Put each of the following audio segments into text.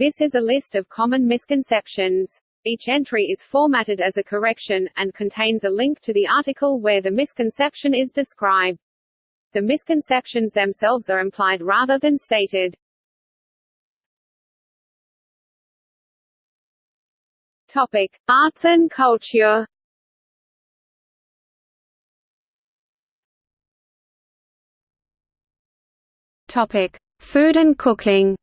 This is a list of common misconceptions. Each entry is formatted as a correction, and contains a link to the article where the misconception is described. The misconceptions themselves are implied rather than stated. Topic: Arts and culture. Topic: Food and cooking.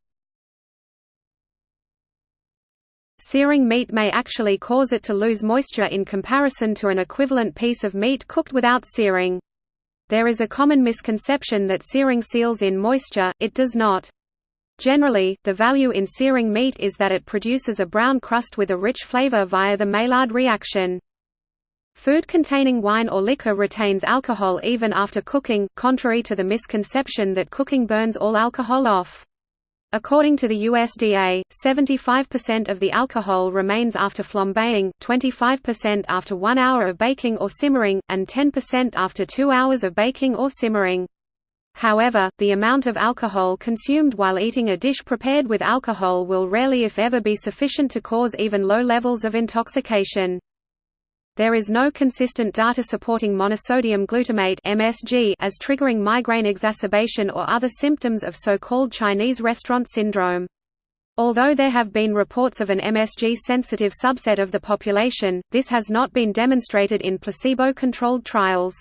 Searing meat may actually cause it to lose moisture in comparison to an equivalent piece of meat cooked without searing. There is a common misconception that searing seals in moisture, it does not. Generally, the value in searing meat is that it produces a brown crust with a rich flavor via the Maillard reaction. Food containing wine or liquor retains alcohol even after cooking, contrary to the misconception that cooking burns all alcohol off. According to the USDA, 75% of the alcohol remains after flambeing, 25% after one hour of baking or simmering, and 10% after two hours of baking or simmering. However, the amount of alcohol consumed while eating a dish prepared with alcohol will rarely if ever be sufficient to cause even low levels of intoxication. There is no consistent data supporting monosodium glutamate (MSG) as triggering migraine exacerbation or other symptoms of so-called Chinese restaurant syndrome. Although there have been reports of an MSG-sensitive subset of the population, this has not been demonstrated in placebo-controlled trials.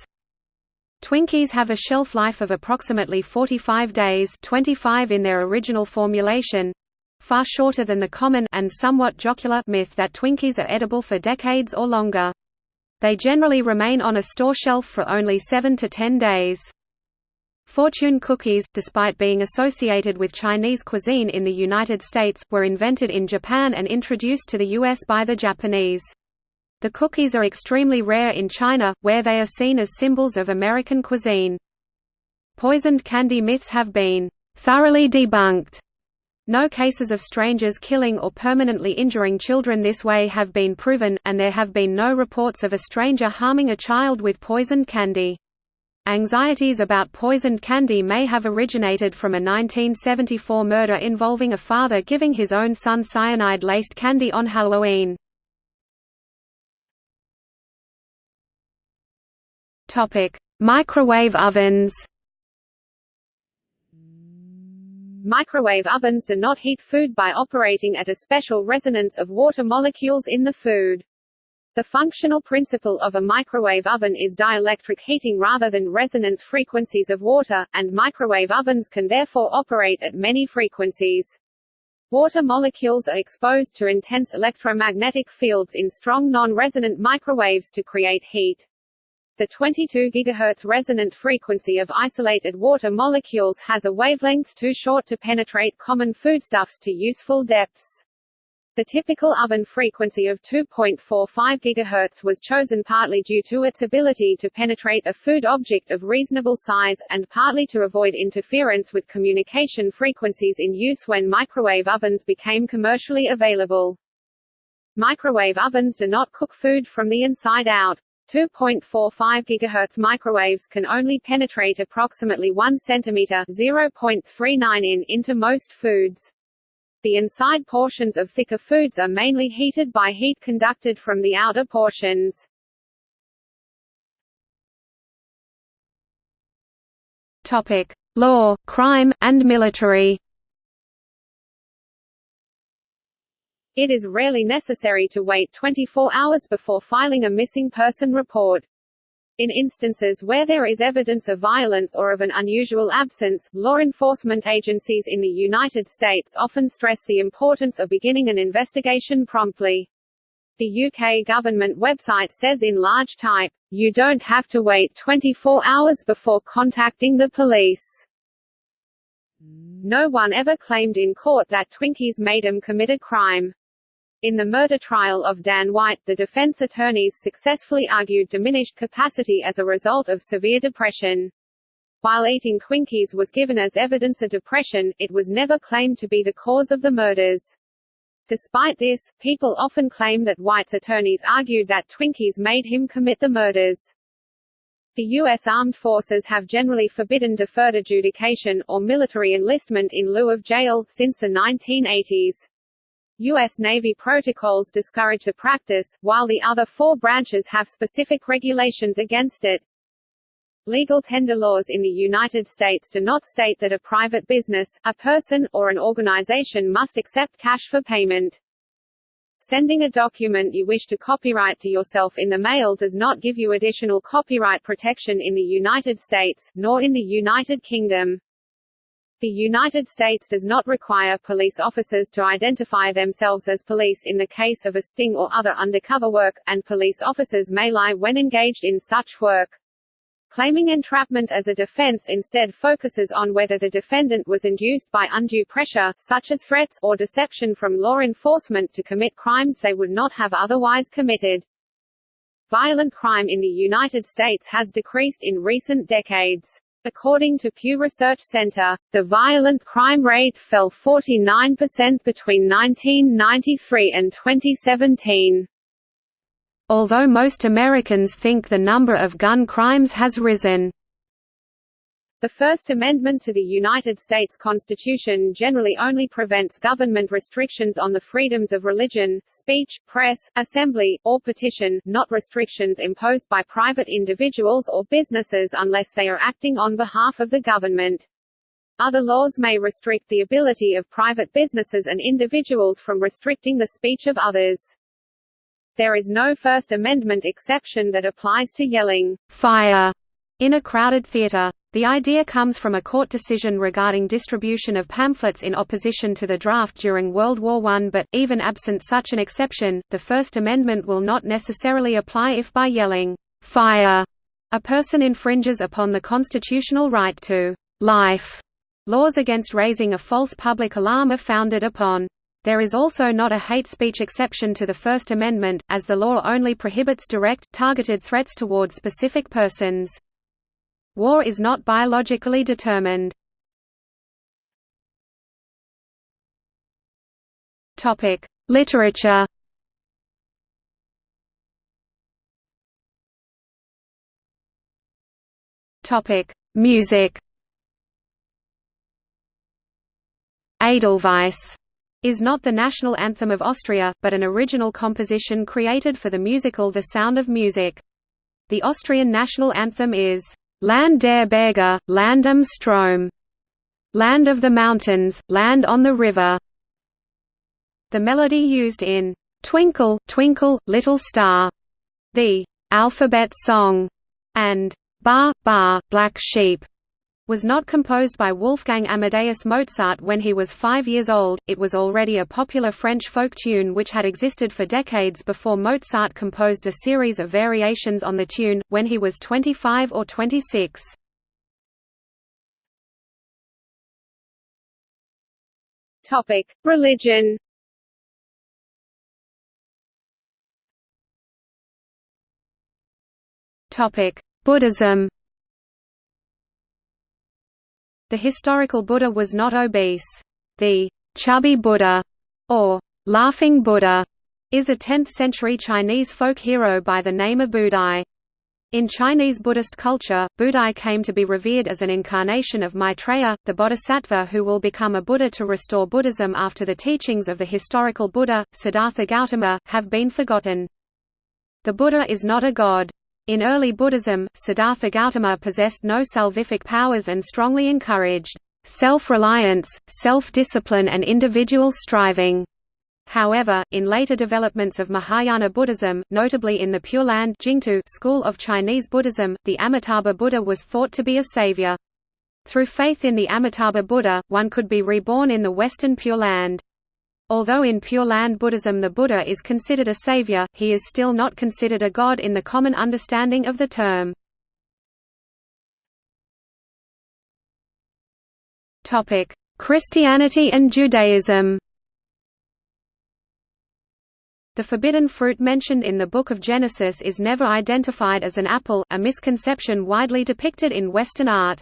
Twinkies have a shelf life of approximately 45 days 25 in their original formulation, far shorter than the common and somewhat jocular myth that Twinkies are edible for decades or longer. They generally remain on a store shelf for only 7 to 10 days. Fortune cookies, despite being associated with Chinese cuisine in the United States, were invented in Japan and introduced to the U.S. by the Japanese. The cookies are extremely rare in China, where they are seen as symbols of American cuisine. Poisoned candy myths have been thoroughly debunked no cases of strangers killing or permanently injuring children this way have been proven, and there have been no reports of a stranger harming a child with poisoned candy. Anxieties about poisoned candy may have originated from a 1974 murder involving a father giving his own son cyanide-laced candy on Halloween. Microwave ovens Microwave ovens do not heat food by operating at a special resonance of water molecules in the food. The functional principle of a microwave oven is dielectric heating rather than resonance frequencies of water, and microwave ovens can therefore operate at many frequencies. Water molecules are exposed to intense electromagnetic fields in strong non-resonant microwaves to create heat. The 22 GHz resonant frequency of isolated water molecules has a wavelength too short to penetrate common foodstuffs to useful depths. The typical oven frequency of 2.45 GHz was chosen partly due to its ability to penetrate a food object of reasonable size, and partly to avoid interference with communication frequencies in use when microwave ovens became commercially available. Microwave ovens do not cook food from the inside out. 2.45 GHz microwaves can only penetrate approximately 1 cm (0.39 in) into most foods. The inside portions of thicker foods are mainly heated by heat conducted from the outer portions. Topic: Law, crime, and military. It is rarely necessary to wait 24 hours before filing a missing person report. In instances where there is evidence of violence or of an unusual absence, law enforcement agencies in the United States often stress the importance of beginning an investigation promptly. The UK government website says in large type, you don't have to wait 24 hours before contacting the police. No one ever claimed in court that Twinkies made them commit a crime. In the murder trial of Dan White, the defense attorneys successfully argued diminished capacity as a result of severe depression. While eating Twinkies was given as evidence of depression, it was never claimed to be the cause of the murders. Despite this, people often claim that White's attorneys argued that Twinkies made him commit the murders. The U.S. Armed Forces have generally forbidden deferred adjudication, or military enlistment in lieu of jail, since the 1980s. U.S. Navy protocols discourage the practice, while the other four branches have specific regulations against it. Legal tender laws in the United States do not state that a private business, a person, or an organization must accept cash for payment. Sending a document you wish to copyright to yourself in the mail does not give you additional copyright protection in the United States, nor in the United Kingdom. The United States does not require police officers to identify themselves as police in the case of a sting or other undercover work, and police officers may lie when engaged in such work. Claiming entrapment as a defense instead focuses on whether the defendant was induced by undue pressure, such as threats, or deception from law enforcement to commit crimes they would not have otherwise committed. Violent crime in the United States has decreased in recent decades. According to Pew Research Center, the violent crime rate fell 49% between 1993 and 2017. Although most Americans think the number of gun crimes has risen. The First Amendment to the United States Constitution generally only prevents government restrictions on the freedoms of religion, speech, press, assembly, or petition, not restrictions imposed by private individuals or businesses unless they are acting on behalf of the government. Other laws may restrict the ability of private businesses and individuals from restricting the speech of others. There is no First Amendment exception that applies to yelling, fire, in a crowded theater. The idea comes from a court decision regarding distribution of pamphlets in opposition to the draft during World War I but, even absent such an exception, the First Amendment will not necessarily apply if by yelling, "'Fire!' a person infringes upon the constitutional right to "'life'. Laws against raising a false public alarm are founded upon there is also not a hate speech exception to the First Amendment, as the law only prohibits direct, targeted threats toward specific persons. War is not biologically determined. Literature Music Edelweiss is not the national anthem of Austria, but an original composition created for the musical The Sound of Music. The Austrian national anthem is Land der Berge, Land am Strom, Land of the Mountains, Land on the River. The melody used in Twinkle, Twinkle, Little Star, the Alphabet Song, and Ba, Ba, Black Sheep was not composed by Wolfgang Amadeus Mozart when he was five years old, it was already a popular French folk tune which had existed for decades before Mozart composed a series of variations on the tune, when he was 25 or 26. Religion Buddhism the historical Buddha was not obese. The chubby Buddha, or laughing Buddha, is a 10th-century Chinese folk hero by the name of Budai. In Chinese Buddhist culture, Budai came to be revered as an incarnation of Maitreya, the bodhisattva who will become a Buddha to restore Buddhism after the teachings of the historical Buddha, Siddhartha Gautama, have been forgotten. The Buddha is not a god. In early Buddhism, Siddhartha Gautama possessed no salvific powers and strongly encouraged self-reliance, self-discipline and individual striving. However, in later developments of Mahayana Buddhism, notably in the Pure Land school of Chinese Buddhism, the Amitabha Buddha was thought to be a savior. Through faith in the Amitabha Buddha, one could be reborn in the Western Pure Land. Although in Pure Land Buddhism the Buddha is considered a savior, he is still not considered a god in the common understanding of the term. Christianity and Judaism The forbidden fruit mentioned in the Book of Genesis is never identified as an apple, a misconception widely depicted in Western art.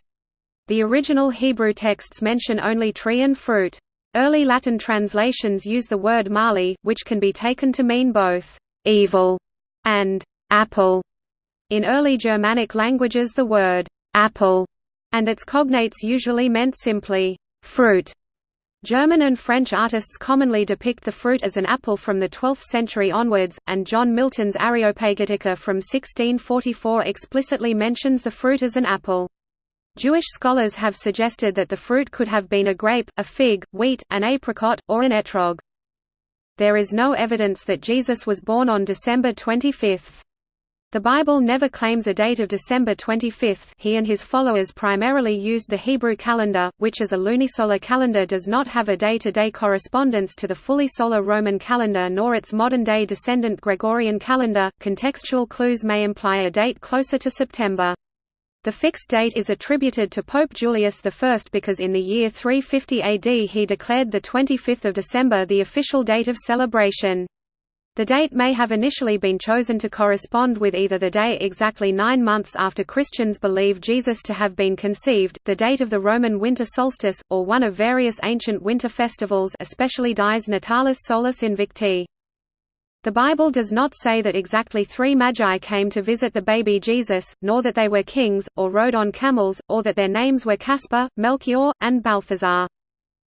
The original Hebrew texts mention only tree and fruit. Early Latin translations use the word mali, which can be taken to mean both evil and apple. In early Germanic languages the word apple and its cognates usually meant simply fruit. German and French artists commonly depict the fruit as an apple from the 12th century onwards, and John Milton's Areopagitica from 1644 explicitly mentions the fruit as an apple. Jewish scholars have suggested that the fruit could have been a grape, a fig, wheat, an apricot, or an etrog. There is no evidence that Jesus was born on December 25. The Bible never claims a date of December 25 he and his followers primarily used the Hebrew calendar, which as a lunisolar calendar does not have a day-to-day -day correspondence to the fully solar Roman calendar nor its modern-day descendant Gregorian calendar. Contextual clues may imply a date closer to September. The fixed date is attributed to Pope Julius I because in the year 350 AD he declared the 25th of December the official date of celebration. The date may have initially been chosen to correspond with either the day exactly nine months after Christians believe Jesus to have been conceived, the date of the Roman winter solstice, or one of various ancient winter festivals especially Dies Natalis Solis Invicti. The Bible does not say that exactly three magi came to visit the baby Jesus, nor that they were kings, or rode on camels, or that their names were Caspar, Melchior, and Balthazar.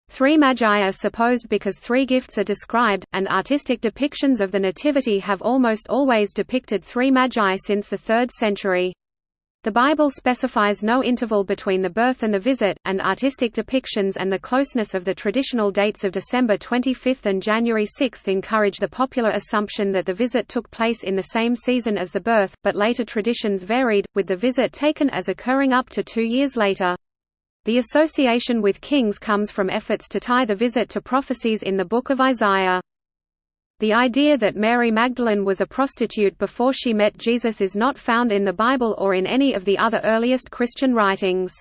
Three magi are supposed because three gifts are described, and artistic depictions of the Nativity have almost always depicted three magi since the 3rd century. The Bible specifies no interval between the birth and the visit, and artistic depictions and the closeness of the traditional dates of December 25 and January 6 encourage the popular assumption that the visit took place in the same season as the birth, but later traditions varied, with the visit taken as occurring up to two years later. The association with kings comes from efforts to tie the visit to prophecies in the Book of Isaiah. The idea that Mary Magdalene was a prostitute before she met Jesus is not found in the Bible or in any of the other earliest Christian writings.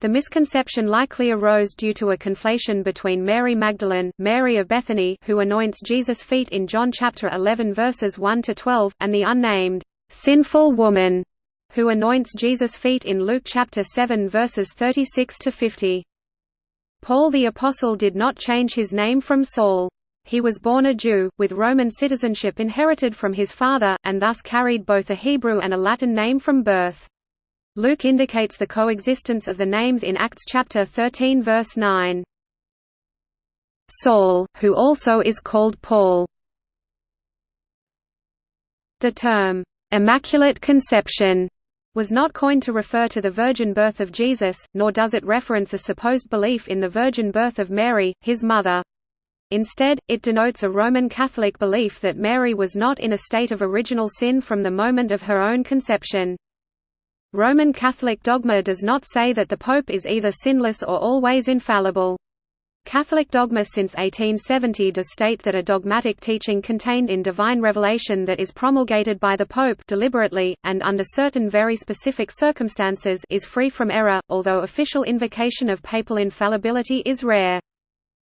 The misconception likely arose due to a conflation between Mary Magdalene, Mary of Bethany who anoints Jesus' feet in John chapter 11 verses 1 to 12, and the unnamed sinful woman who anoints Jesus' feet in Luke chapter 7 verses 36 to 50. Paul the apostle did not change his name from Saul. He was born a Jew, with Roman citizenship inherited from his father, and thus carried both a Hebrew and a Latin name from birth. Luke indicates the coexistence of the names in Acts chapter 13 verse 9. Saul, who also is called Paul. The term, "'Immaculate Conception' was not coined to refer to the virgin birth of Jesus, nor does it reference a supposed belief in the virgin birth of Mary, his mother. Instead, it denotes a Roman Catholic belief that Mary was not in a state of original sin from the moment of her own conception. Roman Catholic dogma does not say that the Pope is either sinless or always infallible. Catholic dogma since 1870 does state that a dogmatic teaching contained in divine revelation that is promulgated by the Pope deliberately, and under certain very specific circumstances is free from error, although official invocation of papal infallibility is rare.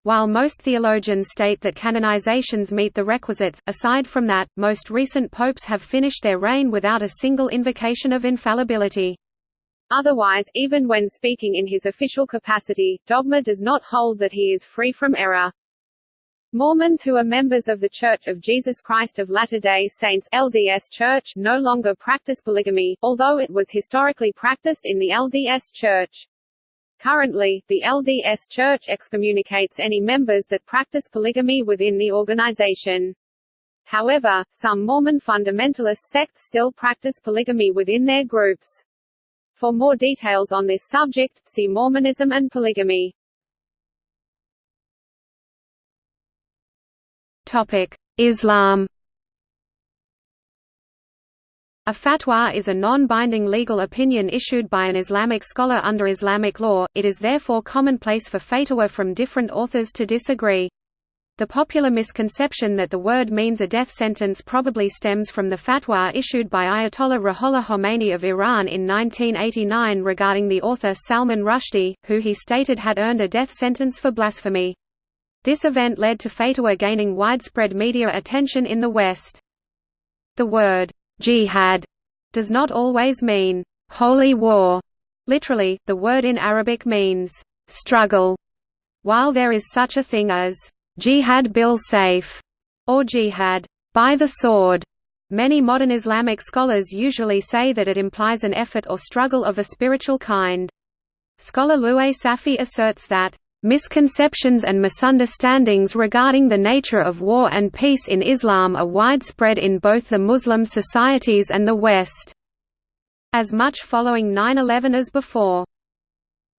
While most theologians state that canonizations meet the requisites, aside from that, most recent popes have finished their reign without a single invocation of infallibility. Otherwise, even when speaking in his official capacity, dogma does not hold that he is free from error. Mormons who are members of The Church of Jesus Christ of Latter-day Saints LDS Church no longer practice polygamy, although it was historically practiced in the LDS Church. Currently, the LDS Church excommunicates any members that practice polygamy within the organization. However, some Mormon fundamentalist sects still practice polygamy within their groups. For more details on this subject, see Mormonism and polygamy. Topic: Islam. A fatwa is a non-binding legal opinion issued by an Islamic scholar under Islamic law, it is therefore commonplace for fatwa from different authors to disagree. The popular misconception that the word means a death sentence probably stems from the fatwa issued by Ayatollah Ruhollah Khomeini of Iran in 1989 regarding the author Salman Rushdie, who he stated had earned a death sentence for blasphemy. This event led to fatwa gaining widespread media attention in the West. The word, jihad, does not always mean, holy war. Literally, the word in Arabic means, struggle. While there is such a thing as jihad bil sayf, or jihad by the sword. Many modern Islamic scholars usually say that it implies an effort or struggle of a spiritual kind. Scholar Louay Safi asserts that Misconceptions and misunderstandings regarding the nature of war and peace in Islam are widespread in both the Muslim societies and the West. As much following 9-11 as before.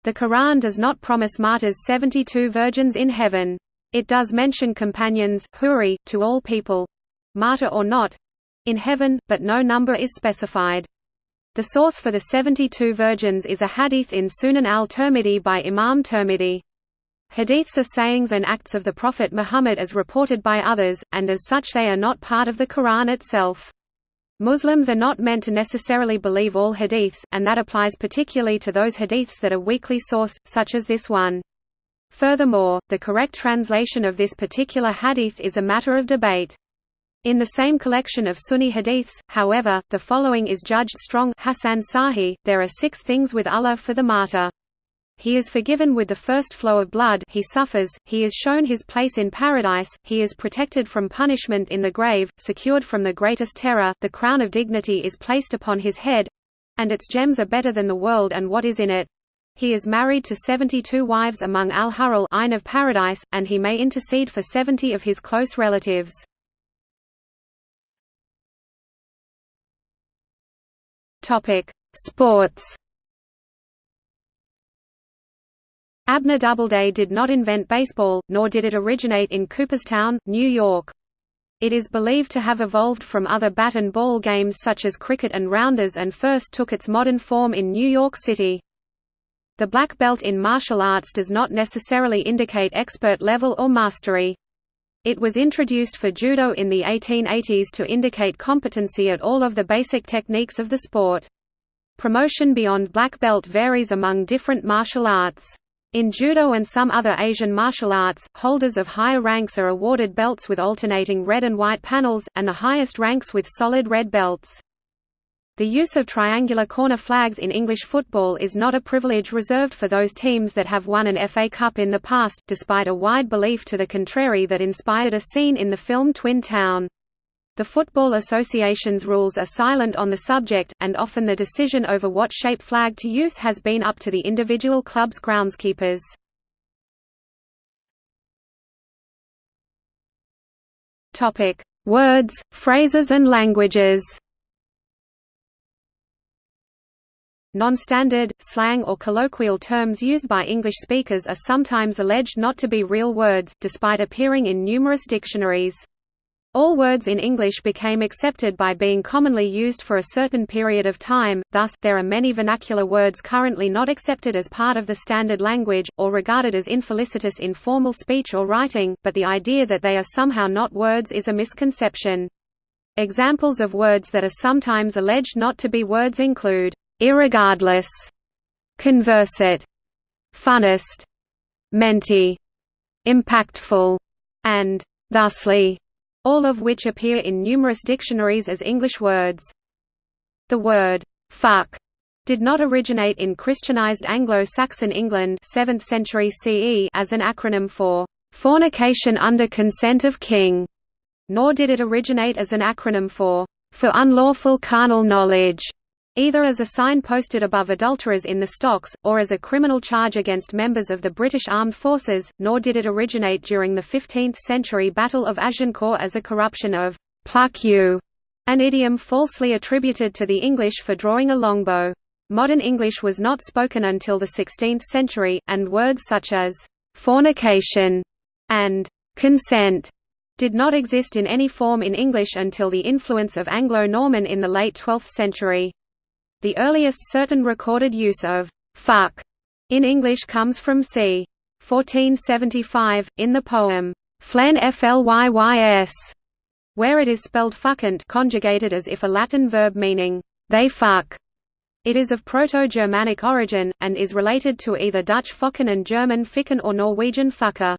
The Quran does not promise martyrs 72 virgins in heaven. It does mention companions huri, to all people—martyr or not—in heaven, but no number is specified. The source for the 72 virgins is a hadith in Sunan al-Tirmidhi by Imam Tirmidhi. Hadiths are sayings and acts of the Prophet Muhammad as reported by others, and as such they are not part of the Quran itself. Muslims are not meant to necessarily believe all hadiths, and that applies particularly to those hadiths that are weakly sourced, such as this one. Furthermore, the correct translation of this particular hadith is a matter of debate. In the same collection of Sunni hadiths, however, the following is judged strong Hasan Sahih, there are six things with Allah for the martyr. He is forgiven with the first flow of blood. He suffers, he is shown his place in paradise, he is protected from punishment in the grave, secured from the greatest terror, the crown of dignity is placed upon his head—and its gems are better than the world and what is in it. He is married to 72 wives among al-Hurul of paradise, and he may intercede for 70 of his close relatives. Sports Abner Doubleday did not invent baseball, nor did it originate in Cooperstown, New York. It is believed to have evolved from other bat and ball games such as cricket and rounders and first took its modern form in New York City. The black belt in martial arts does not necessarily indicate expert level or mastery. It was introduced for judo in the 1880s to indicate competency at all of the basic techniques of the sport. Promotion beyond black belt varies among different martial arts. In judo and some other Asian martial arts, holders of higher ranks are awarded belts with alternating red and white panels, and the highest ranks with solid red belts. The use of triangular corner flags in English football is not a privilege reserved for those teams that have won an FA Cup in the past, despite a wide belief to the contrary that inspired a scene in the film Twin Town. The Football Association's rules are silent on the subject, and often the decision over what shape flag to use has been up to the individual club's groundskeepers. Words, phrases and languages Non-standard, slang or colloquial terms used by English speakers are sometimes alleged not to be real words, despite appearing in numerous dictionaries. All words in English became accepted by being commonly used for a certain period of time, thus, there are many vernacular words currently not accepted as part of the standard language, or regarded as infelicitous in formal speech or writing, but the idea that they are somehow not words is a misconception. Examples of words that are sometimes alleged not to be words include, irregardless, conversate, funnest, mentee, impactful, and thusly all of which appear in numerous dictionaries as English words. The word fuck did not originate in Christianized Anglo-Saxon England 7th century CE as an acronym for fornication under consent of king, nor did it originate as an acronym for for unlawful carnal knowledge either as a sign posted above adulterers in the stocks, or as a criminal charge against members of the British Armed Forces, nor did it originate during the 15th-century Battle of Agincourt as a corruption of «pluck you», an idiom falsely attributed to the English for drawing a longbow. Modern English was not spoken until the 16th century, and words such as «fornication» and «consent» did not exist in any form in English until the influence of Anglo-Norman in the late 12th century. The earliest certain recorded use of «fuck» in English comes from c. 1475, in the poem, Flen Flyys, where it is spelled fuccant conjugated as if a Latin verb meaning, they fuck. It is of Proto-Germanic origin, and is related to either Dutch fokken and German ficken or Norwegian fukka.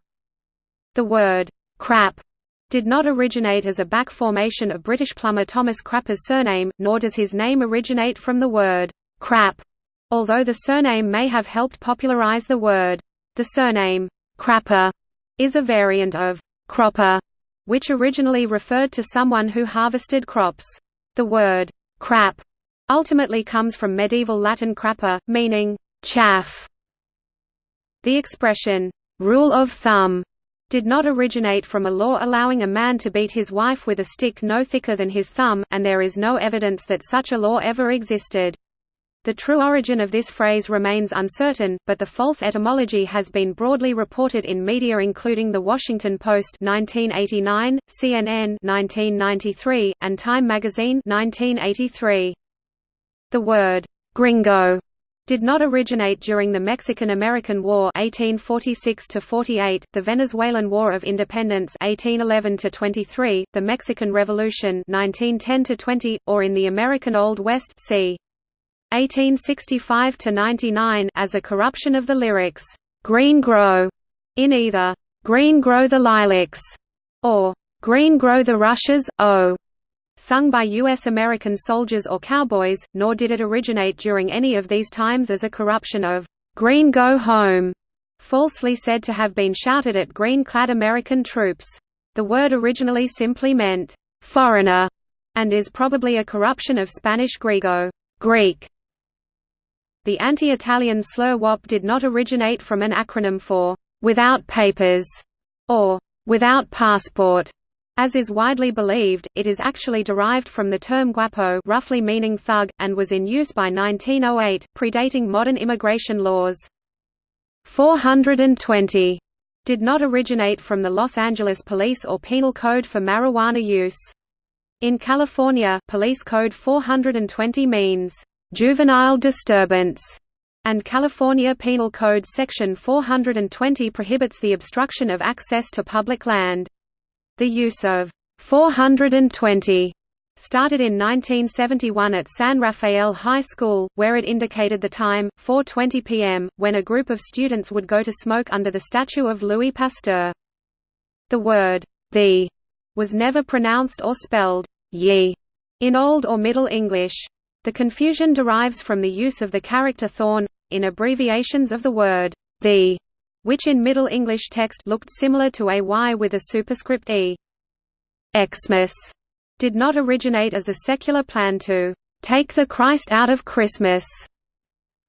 The word, crap, did not originate as a back formation of British plumber Thomas Crapper's surname, nor does his name originate from the word crap, although the surname may have helped popularise the word. The surname Crapper is a variant of cropper, which originally referred to someone who harvested crops. The word crap ultimately comes from medieval Latin crappa, meaning chaff. The expression rule of thumb did not originate from a law allowing a man to beat his wife with a stick no thicker than his thumb, and there is no evidence that such a law ever existed. The true origin of this phrase remains uncertain, but the false etymology has been broadly reported in media including The Washington Post 1989, CNN 1993, and Time magazine 1983. The word gringo did not originate during the Mexican-American War 1846 48, the Venezuelan War of Independence 1811 23, the Mexican Revolution 1910 20, or in the American Old West c. 1865 99 as a corruption of the lyrics "Green Grow" in either "Green Grow the Lilacs" or "Green Grow the Rushes, oh." Sung by U.S. American soldiers or cowboys, nor did it originate during any of these times as a corruption of "'Green Go Home' falsely said to have been shouted at green-clad American troops. The word originally simply meant, "'foreigner' and is probably a corruption of Spanish griego Greek". The anti-Italian slur WOP did not originate from an acronym for "'without papers' or "'without passport' As is widely believed, it is actually derived from the term guapo roughly meaning thug, and was in use by 1908, predating modern immigration laws. 420 did not originate from the Los Angeles Police or Penal Code for marijuana use. In California, Police Code 420 means, "...juvenile disturbance", and California Penal Code Section 420 prohibits the obstruction of access to public land. The use of 420 started in 1971 at San Rafael High School, where it indicated the time, 4.20 p.m., when a group of students would go to smoke under the statue of Louis Pasteur. The word, the, was never pronounced or spelled, ye, in Old or Middle English. The confusion derives from the use of the character thorn, in abbreviations of the word, the, which in Middle English text looked similar to a Y with a superscript E. Xmas did not originate as a secular plan to take the Christ out of Christmas.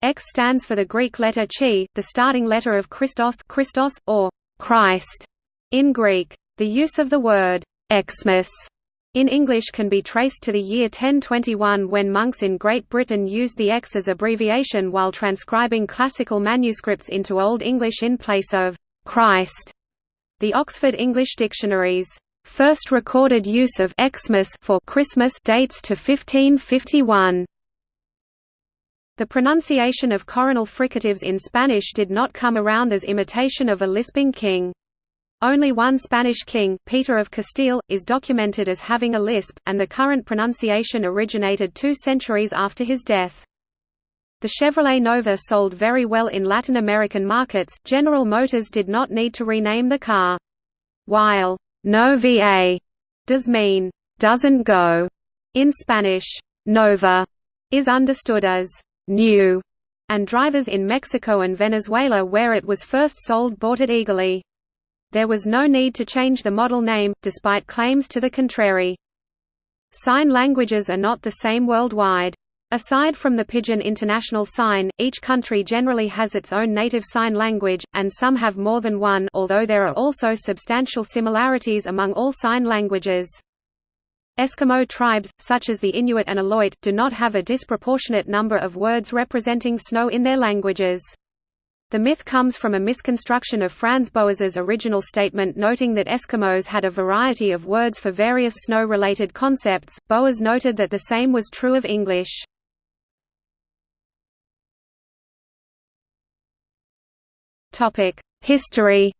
X stands for the Greek letter chi, the starting letter of Christos, Christos or Christ in Greek. The use of the word Xmas in English can be traced to the year 1021 when monks in Great Britain used the X as abbreviation while transcribing classical manuscripts into Old English in place of Christ. The Oxford English Dictionary's first recorded use of Xmas for Christmas dates to 1551. The pronunciation of coronal fricatives in Spanish did not come around as imitation of a lisping king. Only one Spanish king, Peter of Castile, is documented as having a lisp, and the current pronunciation originated two centuries after his death. The Chevrolet Nova sold very well in Latin American markets. General Motors did not need to rename the car. While no VA does mean doesn't go in Spanish, Nova is understood as new, and drivers in Mexico and Venezuela where it was first sold bought it eagerly. There was no need to change the model name, despite claims to the contrary. Sign languages are not the same worldwide. Aside from the Pidgin International Sign, each country generally has its own native sign language, and some have more than one although there are also substantial similarities among all sign languages. Eskimo tribes, such as the Inuit and Aleut, do not have a disproportionate number of words representing snow in their languages. The myth comes from a misconstruction of Franz Boas's original statement noting that Eskimos had a variety of words for various snow-related concepts. Boas noted that the same was true of English. Topic: History.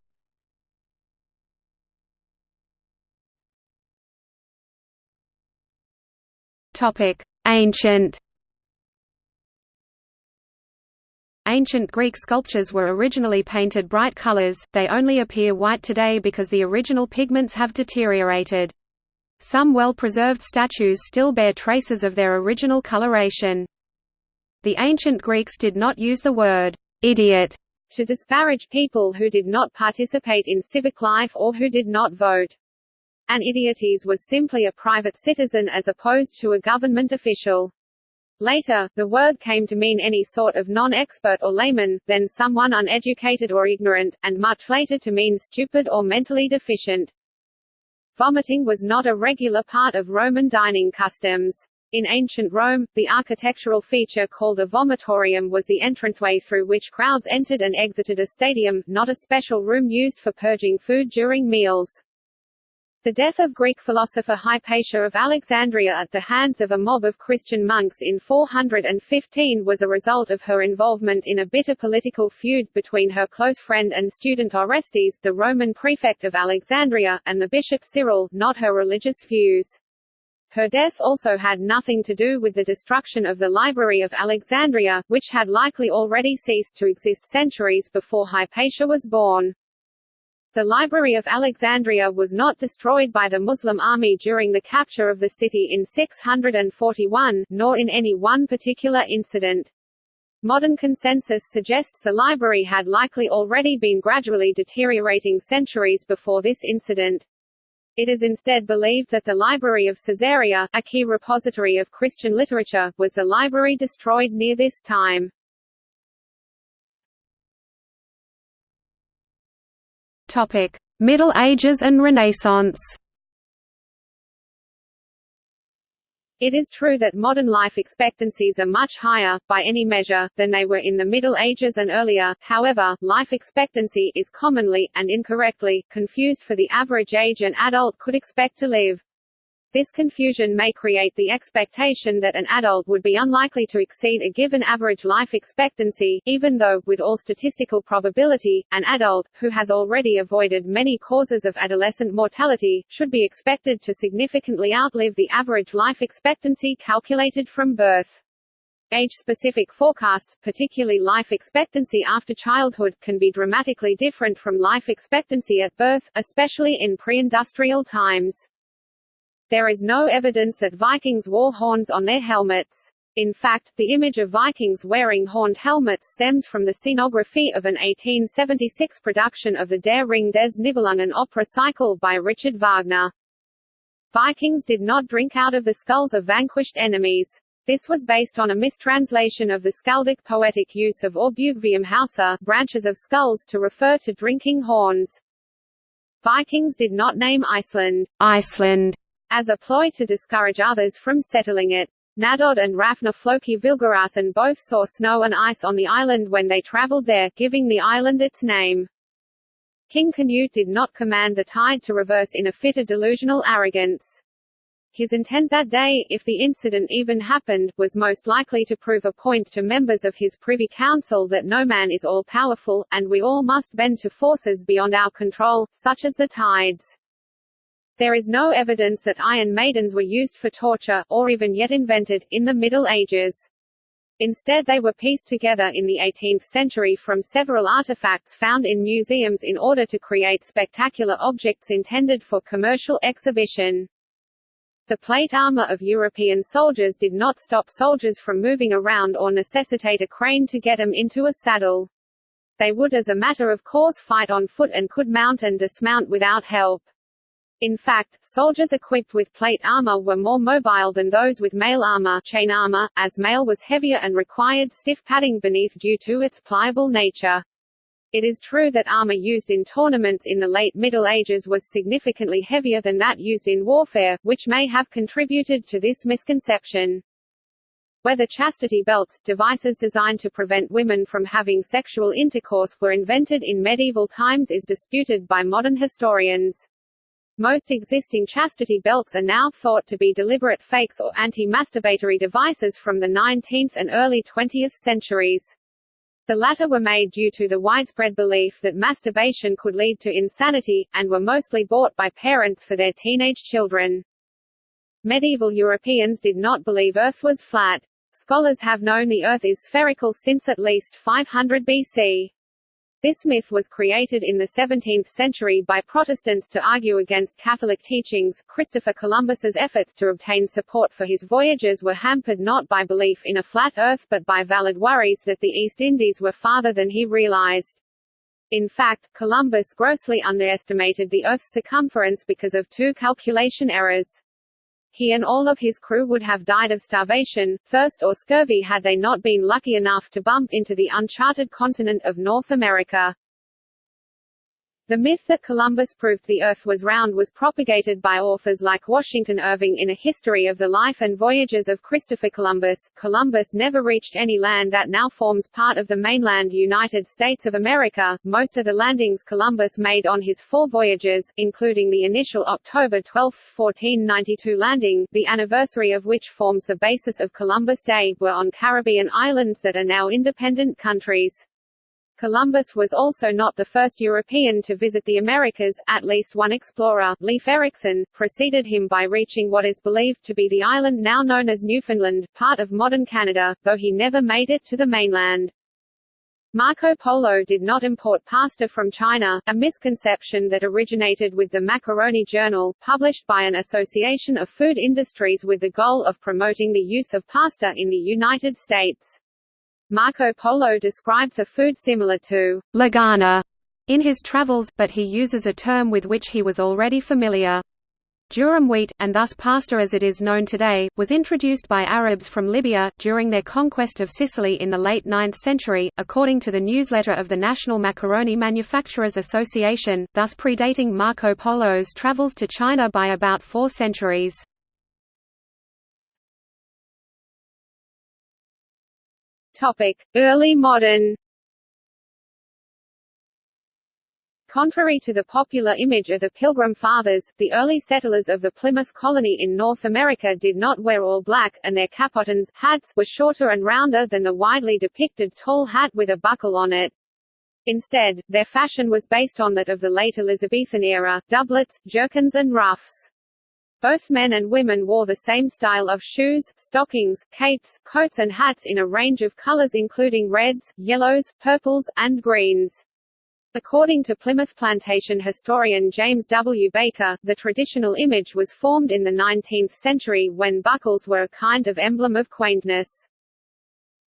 Topic: Ancient. Ancient Greek sculptures were originally painted bright colors, they only appear white today because the original pigments have deteriorated. Some well-preserved statues still bear traces of their original coloration. The ancient Greeks did not use the word idiot to disparage people who did not participate in civic life or who did not vote. An idiotes was simply a private citizen as opposed to a government official. Later, the word came to mean any sort of non-expert or layman, then someone uneducated or ignorant, and much later to mean stupid or mentally deficient. Vomiting was not a regular part of Roman dining customs. In ancient Rome, the architectural feature called a vomitorium was the entranceway through which crowds entered and exited a stadium, not a special room used for purging food during meals. The death of Greek philosopher Hypatia of Alexandria at the hands of a mob of Christian monks in 415 was a result of her involvement in a bitter political feud between her close friend and student Orestes, the Roman prefect of Alexandria, and the bishop Cyril, not her religious views. Her death also had nothing to do with the destruction of the Library of Alexandria, which had likely already ceased to exist centuries before Hypatia was born. The Library of Alexandria was not destroyed by the Muslim army during the capture of the city in 641, nor in any one particular incident. Modern consensus suggests the library had likely already been gradually deteriorating centuries before this incident. It is instead believed that the Library of Caesarea, a key repository of Christian literature, was the library destroyed near this time. Middle Ages and Renaissance. It is true that modern life expectancies are much higher, by any measure, than they were in the Middle Ages and earlier, however, life expectancy is commonly, and incorrectly, confused for the average age an adult could expect to live. This confusion may create the expectation that an adult would be unlikely to exceed a given average life expectancy, even though, with all statistical probability, an adult, who has already avoided many causes of adolescent mortality, should be expected to significantly outlive the average life expectancy calculated from birth. Age-specific forecasts, particularly life expectancy after childhood, can be dramatically different from life expectancy at birth, especially in pre-industrial times. There is no evidence that Vikings wore horns on their helmets. In fact, the image of Vikings wearing horned helmets stems from the scenography of an 1876 production of the Der Ring des Nibelungen opera cycle by Richard Wagner. Vikings did not drink out of the skulls of vanquished enemies. This was based on a mistranslation of the skaldic poetic use of Orbugvium branches of skulls to refer to drinking horns. Vikings did not name Iceland, Iceland as a ploy to discourage others from settling it. Naddodd and Hrafna Flóki Vilgerðarson both saw snow and ice on the island when they traveled there, giving the island its name. King Canute did not command the tide to reverse in a fit of delusional arrogance. His intent that day, if the incident even happened, was most likely to prove a point to members of his privy council that no man is all-powerful, and we all must bend to forces beyond our control, such as the tides. There is no evidence that iron maidens were used for torture, or even yet invented, in the Middle Ages. Instead they were pieced together in the 18th century from several artifacts found in museums in order to create spectacular objects intended for commercial exhibition. The plate armor of European soldiers did not stop soldiers from moving around or necessitate a crane to get them into a saddle. They would as a matter of course fight on foot and could mount and dismount without help. In fact, soldiers equipped with plate armor were more mobile than those with mail armor, chain armor, as mail was heavier and required stiff padding beneath due to its pliable nature. It is true that armor used in tournaments in the late Middle Ages was significantly heavier than that used in warfare, which may have contributed to this misconception. Whether chastity belts, devices designed to prevent women from having sexual intercourse, were invented in medieval times is disputed by modern historians. Most existing chastity belts are now thought to be deliberate fakes or anti-masturbatory devices from the 19th and early 20th centuries. The latter were made due to the widespread belief that masturbation could lead to insanity, and were mostly bought by parents for their teenage children. Medieval Europeans did not believe Earth was flat. Scholars have known the Earth is spherical since at least 500 BC. This myth was created in the 17th century by Protestants to argue against Catholic teachings. Christopher Columbus's efforts to obtain support for his voyages were hampered not by belief in a flat Earth but by valid worries that the East Indies were farther than he realized. In fact, Columbus grossly underestimated the Earth's circumference because of two calculation errors. He and all of his crew would have died of starvation, thirst or scurvy had they not been lucky enough to bump into the uncharted continent of North America. The myth that Columbus proved the Earth was round was propagated by authors like Washington Irving in A History of the Life and Voyages of Christopher Columbus. Columbus never reached any land that now forms part of the mainland United States of America. Most of the landings Columbus made on his four voyages, including the initial October 12, 1492 landing, the anniversary of which forms the basis of Columbus Day, were on Caribbean islands that are now independent countries. Columbus was also not the first European to visit the Americas, at least one explorer, Leif Erikson, preceded him by reaching what is believed to be the island now known as Newfoundland, part of modern Canada, though he never made it to the mainland. Marco Polo did not import pasta from China, a misconception that originated with the Macaroni Journal, published by an association of food industries with the goal of promoting the use of pasta in the United States. Marco Polo describes a food similar to lagana in his travels, but he uses a term with which he was already familiar. Durum wheat, and thus pasta as it is known today, was introduced by Arabs from Libya, during their conquest of Sicily in the late 9th century, according to the newsletter of the National Macaroni Manufacturers Association, thus predating Marco Polo's travels to China by about four centuries. Topic: Early modern. Contrary to the popular image of the Pilgrim Fathers, the early settlers of the Plymouth colony in North America did not wear all black, and their capotain hats were shorter and rounder than the widely depicted tall hat with a buckle on it. Instead, their fashion was based on that of the late Elizabethan era, doublets, jerkins and ruffs. Both men and women wore the same style of shoes, stockings, capes, coats and hats in a range of colors including reds, yellows, purples, and greens. According to Plymouth plantation historian James W. Baker, the traditional image was formed in the 19th century when buckles were a kind of emblem of quaintness.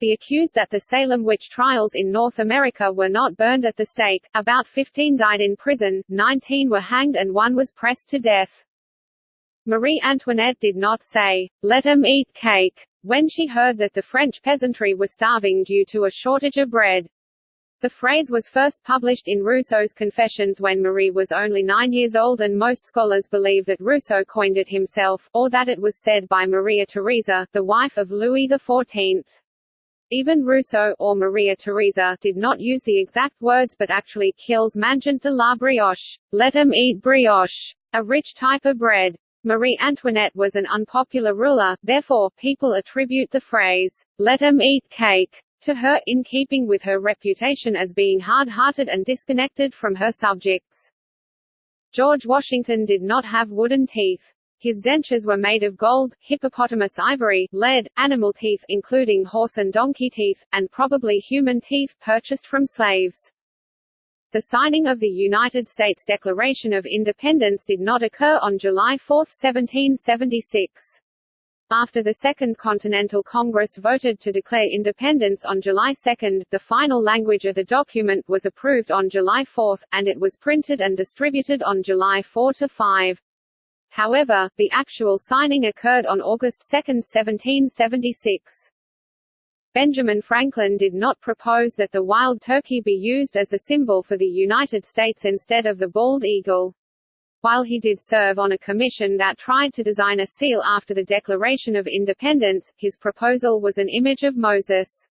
The accused at the Salem witch trials in North America were not burned at the stake, about 15 died in prison, 19 were hanged and one was pressed to death. Marie Antoinette did not say, "Let let 'em eat cake, when she heard that the French peasantry were starving due to a shortage of bread. The phrase was first published in Rousseau's Confessions when Marie was only nine years old and most scholars believe that Rousseau coined it himself, or that it was said by Maria Theresa, the wife of Louis XIV. Even Rousseau, or Maria Theresa, did not use the exact words but actually qu'ils mangent de la brioche, "Let 'em eat brioche, a rich type of bread. Marie Antoinette was an unpopular ruler, therefore, people attribute the phrase, let 'em eat cake, to her, in keeping with her reputation as being hard-hearted and disconnected from her subjects. George Washington did not have wooden teeth. His dentures were made of gold, hippopotamus ivory, lead, animal teeth including horse and donkey teeth, and probably human teeth purchased from slaves. The signing of the United States Declaration of Independence did not occur on July 4, 1776. After the Second Continental Congress voted to declare independence on July 2, the final language of the document was approved on July 4, and it was printed and distributed on July 4–5. However, the actual signing occurred on August 2, 1776. Benjamin Franklin did not propose that the wild turkey be used as the symbol for the United States instead of the bald eagle. While he did serve on a commission that tried to design a seal after the Declaration of Independence, his proposal was an image of Moses.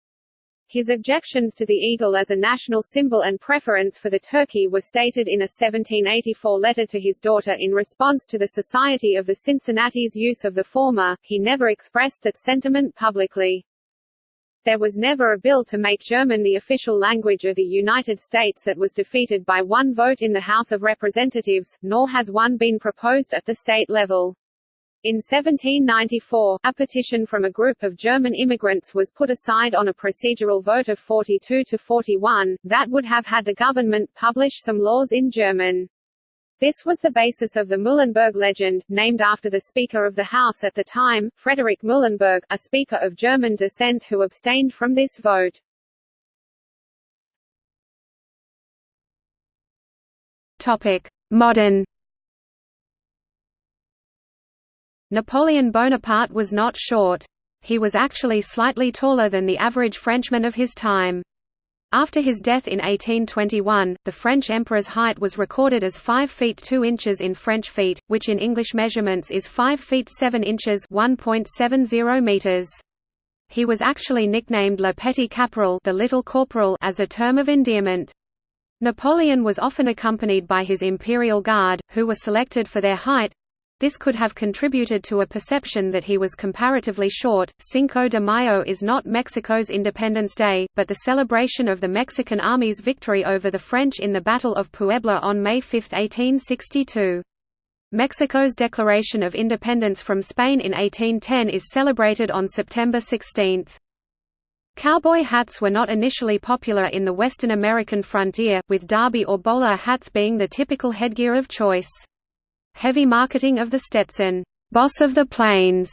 His objections to the eagle as a national symbol and preference for the turkey were stated in a 1784 letter to his daughter in response to the Society of the Cincinnati's use of the former. He never expressed that sentiment publicly. There was never a bill to make German the official language of the United States that was defeated by one vote in the House of Representatives, nor has one been proposed at the state level. In 1794, a petition from a group of German immigrants was put aside on a procedural vote of 42 to 41, that would have had the government publish some laws in German. This was the basis of the Muhlenberg legend, named after the Speaker of the House at the time, Frederick Muhlenberg, a speaker of German descent who abstained from this vote. Topic: Modern Napoleon Bonaparte was not short. He was actually slightly taller than the average Frenchman of his time. After his death in 1821, the French emperor's height was recorded as 5 feet 2 inches in French feet, which in English measurements is 5 feet 7 inches 1.70 meters. He was actually nicknamed Le Petit Caporal, the Little Corporal as a term of endearment. Napoleon was often accompanied by his imperial guard, who were selected for their height, this could have contributed to a perception that he was comparatively short. Cinco de Mayo is not Mexico's Independence Day, but the celebration of the Mexican Army's victory over the French in the Battle of Puebla on May 5, 1862. Mexico's declaration of independence from Spain in 1810 is celebrated on September 16. Cowboy hats were not initially popular in the Western American frontier, with derby or bowler hats being the typical headgear of choice. Heavy marketing of the Stetson, "'Boss of the Plains'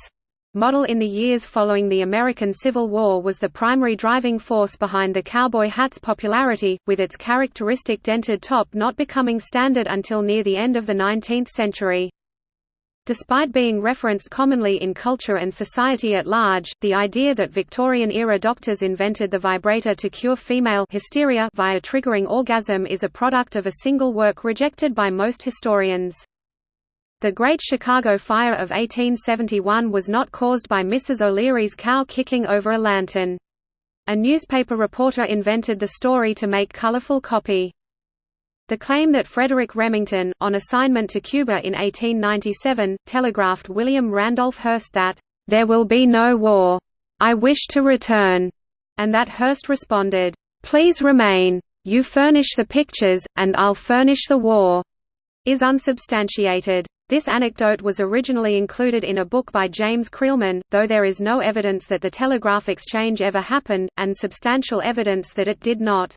model in the years following the American Civil War was the primary driving force behind the cowboy hat's popularity, with its characteristic dented top not becoming standard until near the end of the 19th century. Despite being referenced commonly in culture and society at large, the idea that Victorian-era doctors invented the vibrator to cure female hysteria via triggering orgasm is a product of a single work rejected by most historians. The Great Chicago Fire of 1871 was not caused by Mrs. O'Leary's cow kicking over a lantern. A newspaper reporter invented the story to make colorful copy. The claim that Frederic Remington, on assignment to Cuba in 1897, telegraphed William Randolph Hearst that, "...there will be no war. I wish to return," and that Hearst responded, "...please remain. You furnish the pictures, and I'll furnish the war," is unsubstantiated. This anecdote was originally included in a book by James Creelman, though there is no evidence that the telegraph exchange ever happened, and substantial evidence that it did not.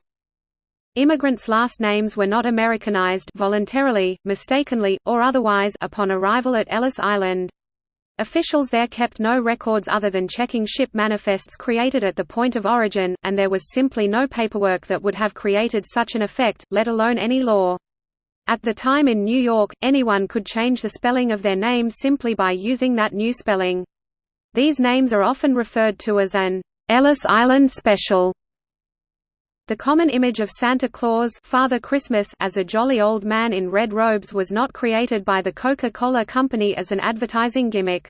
Immigrants' last names were not Americanized voluntarily, mistakenly, or otherwise upon arrival at Ellis Island. Officials there kept no records other than checking ship manifests created at the point of origin, and there was simply no paperwork that would have created such an effect, let alone any law. At the time in New York, anyone could change the spelling of their name simply by using that new spelling. These names are often referred to as an Ellis Island Special. The common image of Santa Claus Father Christmas as a jolly old man in red robes was not created by the Coca-Cola Company as an advertising gimmick.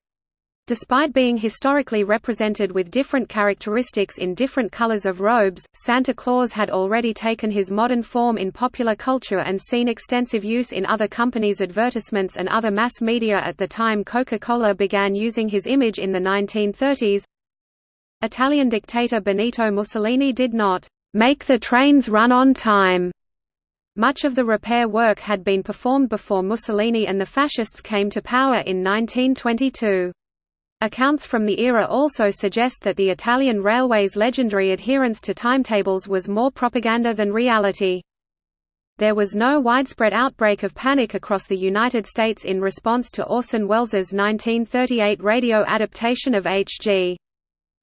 Despite being historically represented with different characteristics in different colors of robes, Santa Claus had already taken his modern form in popular culture and seen extensive use in other companies' advertisements and other mass media at the time Coca-Cola began using his image in the 1930s. Italian dictator Benito Mussolini did not make the trains run on time. Much of the repair work had been performed before Mussolini and the fascists came to power in 1922. Accounts from the era also suggest that the Italian railway's legendary adherence to timetables was more propaganda than reality. There was no widespread outbreak of panic across the United States in response to Orson Welles's 1938 radio adaptation of H.G.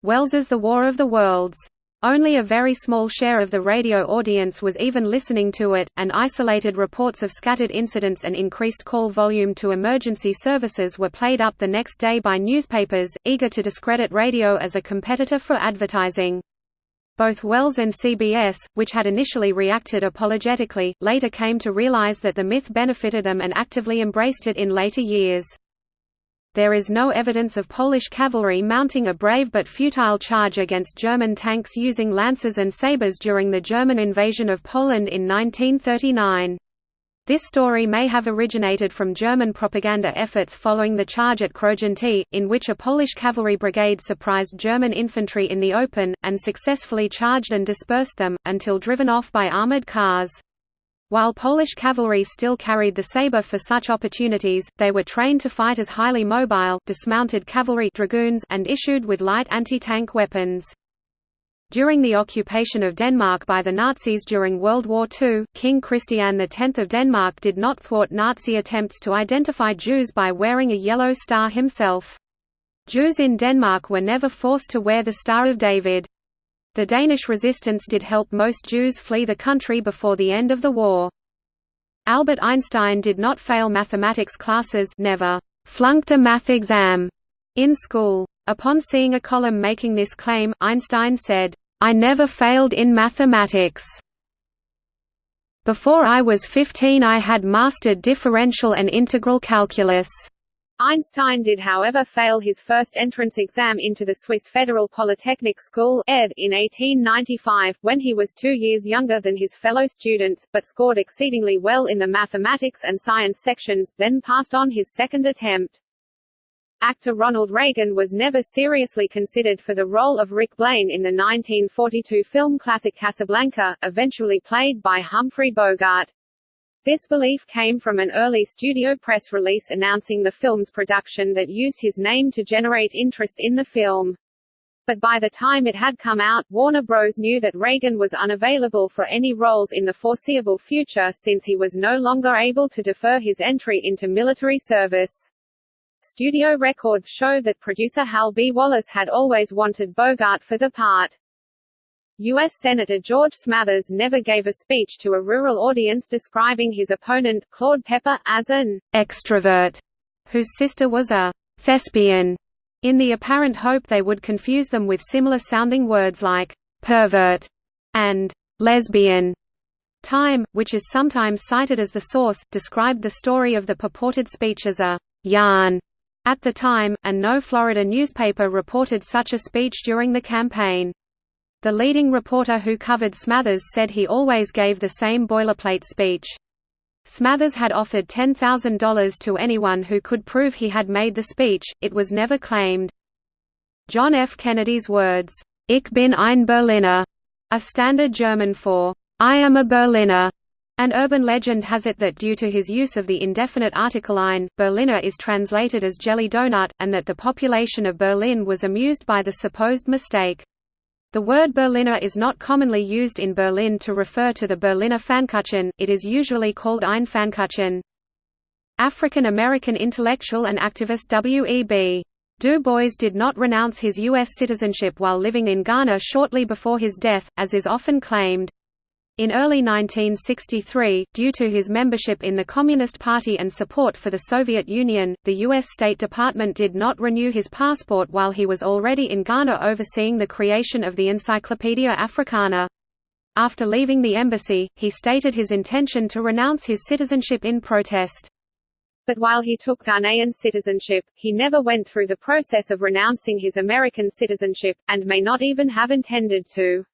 Wells's The War of the Worlds. Only a very small share of the radio audience was even listening to it, and isolated reports of scattered incidents and increased call volume to emergency services were played up the next day by newspapers, eager to discredit radio as a competitor for advertising. Both Wells and CBS, which had initially reacted apologetically, later came to realize that the myth benefited them and actively embraced it in later years. There is no evidence of Polish cavalry mounting a brave but futile charge against German tanks using lances and sabres during the German invasion of Poland in 1939. This story may have originated from German propaganda efforts following the charge at Krojanty, in which a Polish cavalry brigade surprised German infantry in the open, and successfully charged and dispersed them, until driven off by armoured cars. While Polish cavalry still carried the saber for such opportunities, they were trained to fight as highly mobile, dismounted cavalry dragoons and issued with light anti-tank weapons. During the occupation of Denmark by the Nazis during World War II, King Christian X of Denmark did not thwart Nazi attempts to identify Jews by wearing a yellow star himself. Jews in Denmark were never forced to wear the Star of David. The Danish resistance did help most Jews flee the country before the end of the war. Albert Einstein did not fail mathematics classes never. flunked a math exam in school. Upon seeing a column making this claim, Einstein said, I never failed in mathematics. Before I was 15 I had mastered differential and integral calculus. Einstein did however fail his first entrance exam into the Swiss Federal Polytechnic School in 1895, when he was two years younger than his fellow students, but scored exceedingly well in the mathematics and science sections, then passed on his second attempt. Actor Ronald Reagan was never seriously considered for the role of Rick Blaine in the 1942 film classic Casablanca, eventually played by Humphrey Bogart. This belief came from an early studio press release announcing the film's production that used his name to generate interest in the film. But by the time it had come out, Warner Bros. knew that Reagan was unavailable for any roles in the foreseeable future since he was no longer able to defer his entry into military service. Studio records show that producer Hal B. Wallis had always wanted Bogart for the part. U.S. Senator George Smathers never gave a speech to a rural audience describing his opponent, Claude Pepper, as an extrovert, whose sister was a thespian, in the apparent hope they would confuse them with similar-sounding words like pervert and lesbian. Time, which is sometimes cited as the source, described the story of the purported speech as a yarn at the time, and no Florida newspaper reported such a speech during the campaign. The leading reporter who covered Smathers said he always gave the same boilerplate speech. Smathers had offered $10,000 to anyone who could prove he had made the speech, it was never claimed. John F. Kennedy's words, Ich bin ein Berliner, a standard German for, I am a Berliner. An urban legend has it that due to his use of the indefinite article ein, Berliner is translated as jelly donut, and that the population of Berlin was amused by the supposed mistake. The word Berliner is not commonly used in Berlin to refer to the Berliner Pfannkuchen, it is usually called ein Pfannkuchen. African American intellectual and activist W.E.B. Du Bois did not renounce his U.S. citizenship while living in Ghana shortly before his death, as is often claimed. In early 1963, due to his membership in the Communist Party and support for the Soviet Union, the U.S. State Department did not renew his passport while he was already in Ghana overseeing the creation of the Encyclopaedia Africana. After leaving the embassy, he stated his intention to renounce his citizenship in protest. But while he took Ghanaian citizenship, he never went through the process of renouncing his American citizenship, and may not even have intended to.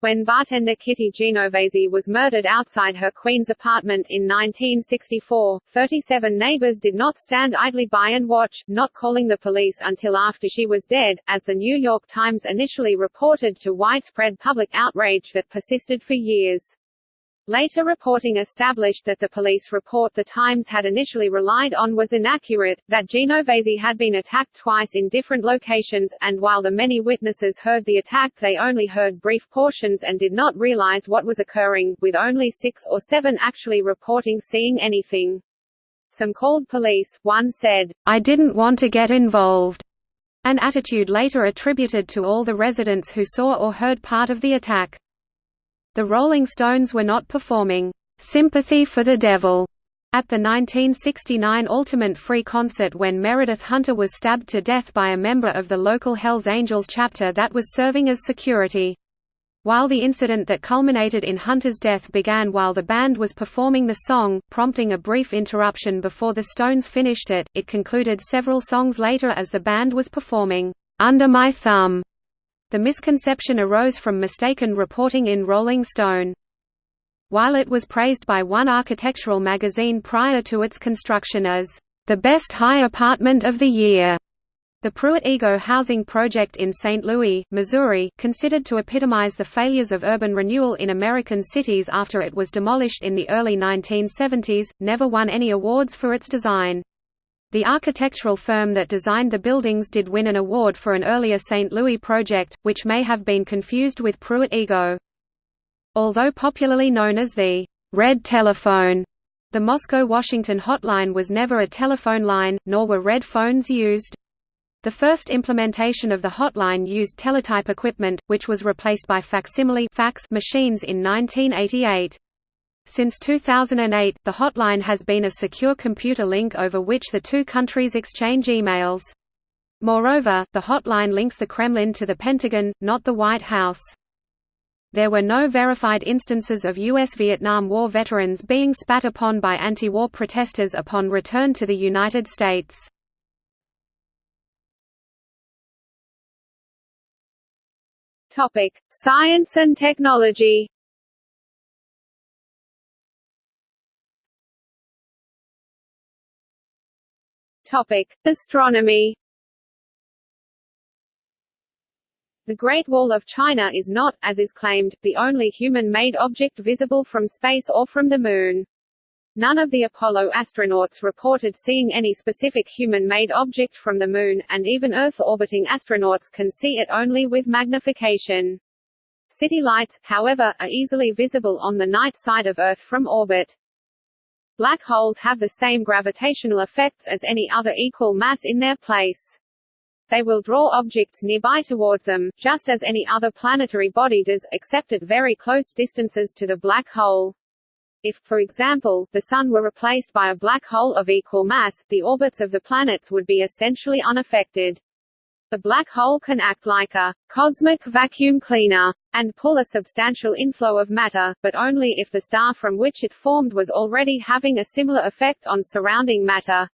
When bartender Kitty Genovese was murdered outside her Queens apartment in 1964, 37 neighbors did not stand idly by and watch, not calling the police until after she was dead, as the New York Times initially reported to widespread public outrage that persisted for years. Later reporting established that the police report the Times had initially relied on was inaccurate, that Genovese had been attacked twice in different locations, and while the many witnesses heard the attack they only heard brief portions and did not realize what was occurring, with only six or seven actually reporting seeing anything. Some called police, one said, I didn't want to get involved, an attitude later attributed to all the residents who saw or heard part of the attack. The Rolling Stones were not performing "'Sympathy for the Devil' at the 1969 Altamont Free concert when Meredith Hunter was stabbed to death by a member of the local Hells Angels chapter that was serving as security. While the incident that culminated in Hunter's death began while the band was performing the song, prompting a brief interruption before the Stones finished it, it concluded several songs later as the band was performing, "'Under My Thumb' The misconception arose from mistaken reporting in Rolling Stone. While it was praised by one architectural magazine prior to its construction as, "...the best high apartment of the year," The Pruitt-Igoe housing project in St. Louis, Missouri, considered to epitomize the failures of urban renewal in American cities after it was demolished in the early 1970s, never won any awards for its design. The architectural firm that designed the buildings did win an award for an earlier St. Louis project, which may have been confused with Pruitt-Igoe. Although popularly known as the «red telephone», the Moscow-Washington hotline was never a telephone line, nor were red phones used. The first implementation of the hotline used teletype equipment, which was replaced by facsimile fax machines in 1988. Since 2008, the hotline has been a secure computer link over which the two countries exchange emails. Moreover, the hotline links the Kremlin to the Pentagon, not the White House. There were no verified instances of U.S. Vietnam War veterans being spat upon by anti-war protesters upon return to the United States. Topic: Science and technology. Topic: Astronomy. The Great Wall of China is not, as is claimed, the only human-made object visible from space or from the Moon. None of the Apollo astronauts reported seeing any specific human-made object from the Moon, and even Earth-orbiting astronauts can see it only with magnification. City lights, however, are easily visible on the night side of Earth from orbit. Black holes have the same gravitational effects as any other equal mass in their place. They will draw objects nearby towards them, just as any other planetary body does, except at very close distances to the black hole. If, for example, the Sun were replaced by a black hole of equal mass, the orbits of the planets would be essentially unaffected. The black hole can act like a cosmic vacuum cleaner and pull a substantial inflow of matter, but only if the star from which it formed was already having a similar effect on surrounding matter.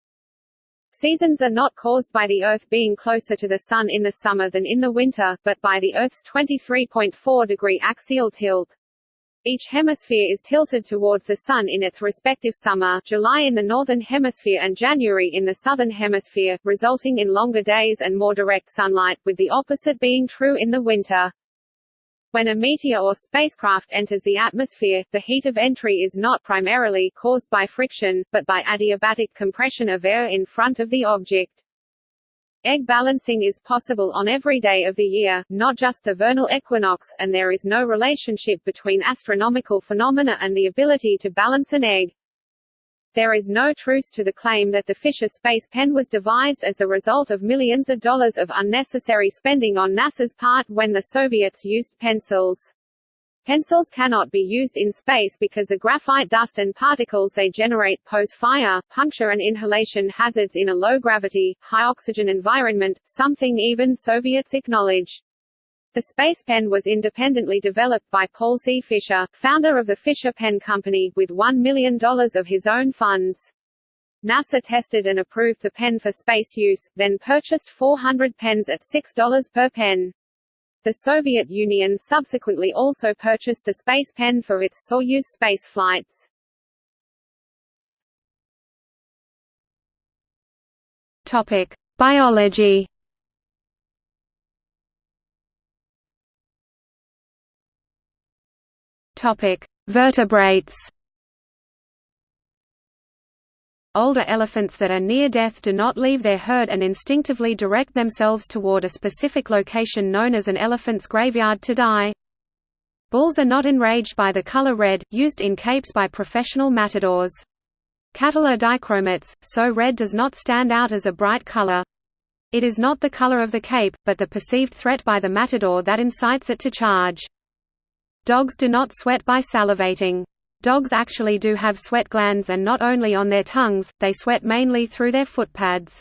Seasons are not caused by the Earth being closer to the Sun in the summer than in the winter, but by the Earth's 23.4 degree axial tilt. Each hemisphere is tilted towards the Sun in its respective summer July in the Northern Hemisphere and January in the Southern Hemisphere, resulting in longer days and more direct sunlight, with the opposite being true in the winter. When a meteor or spacecraft enters the atmosphere, the heat of entry is not primarily caused by friction, but by adiabatic compression of air in front of the object. Egg balancing is possible on every day of the year, not just the vernal equinox, and there is no relationship between astronomical phenomena and the ability to balance an egg. There is no truth to the claim that the Fisher Space Pen was devised as the result of millions of dollars of unnecessary spending on NASA's part when the Soviets used pencils. Pencils cannot be used in space because the graphite dust and particles they generate pose fire, puncture and inhalation hazards in a low-gravity, high-oxygen environment, something even Soviets acknowledge. The Space Pen was independently developed by Paul C. Fisher, founder of the Fisher Pen Company, with $1 million of his own funds. NASA tested and approved the pen for space use, then purchased 400 pens at $6 per pen. The Soviet Union subsequently also purchased the Space Pen for its Soyuz space flights. Topic: Biology Topic: Vertebrates. Older elephants that are near death do not leave their herd and instinctively direct themselves toward a specific location known as an elephant's graveyard to die. Bulls are not enraged by the color red, used in capes by professional matadors. Cattle are dichromats, so red does not stand out as a bright color. It is not the color of the cape, but the perceived threat by the matador that incites it to charge. Dogs do not sweat by salivating. Dogs actually do have sweat glands and not only on their tongues, they sweat mainly through their footpads.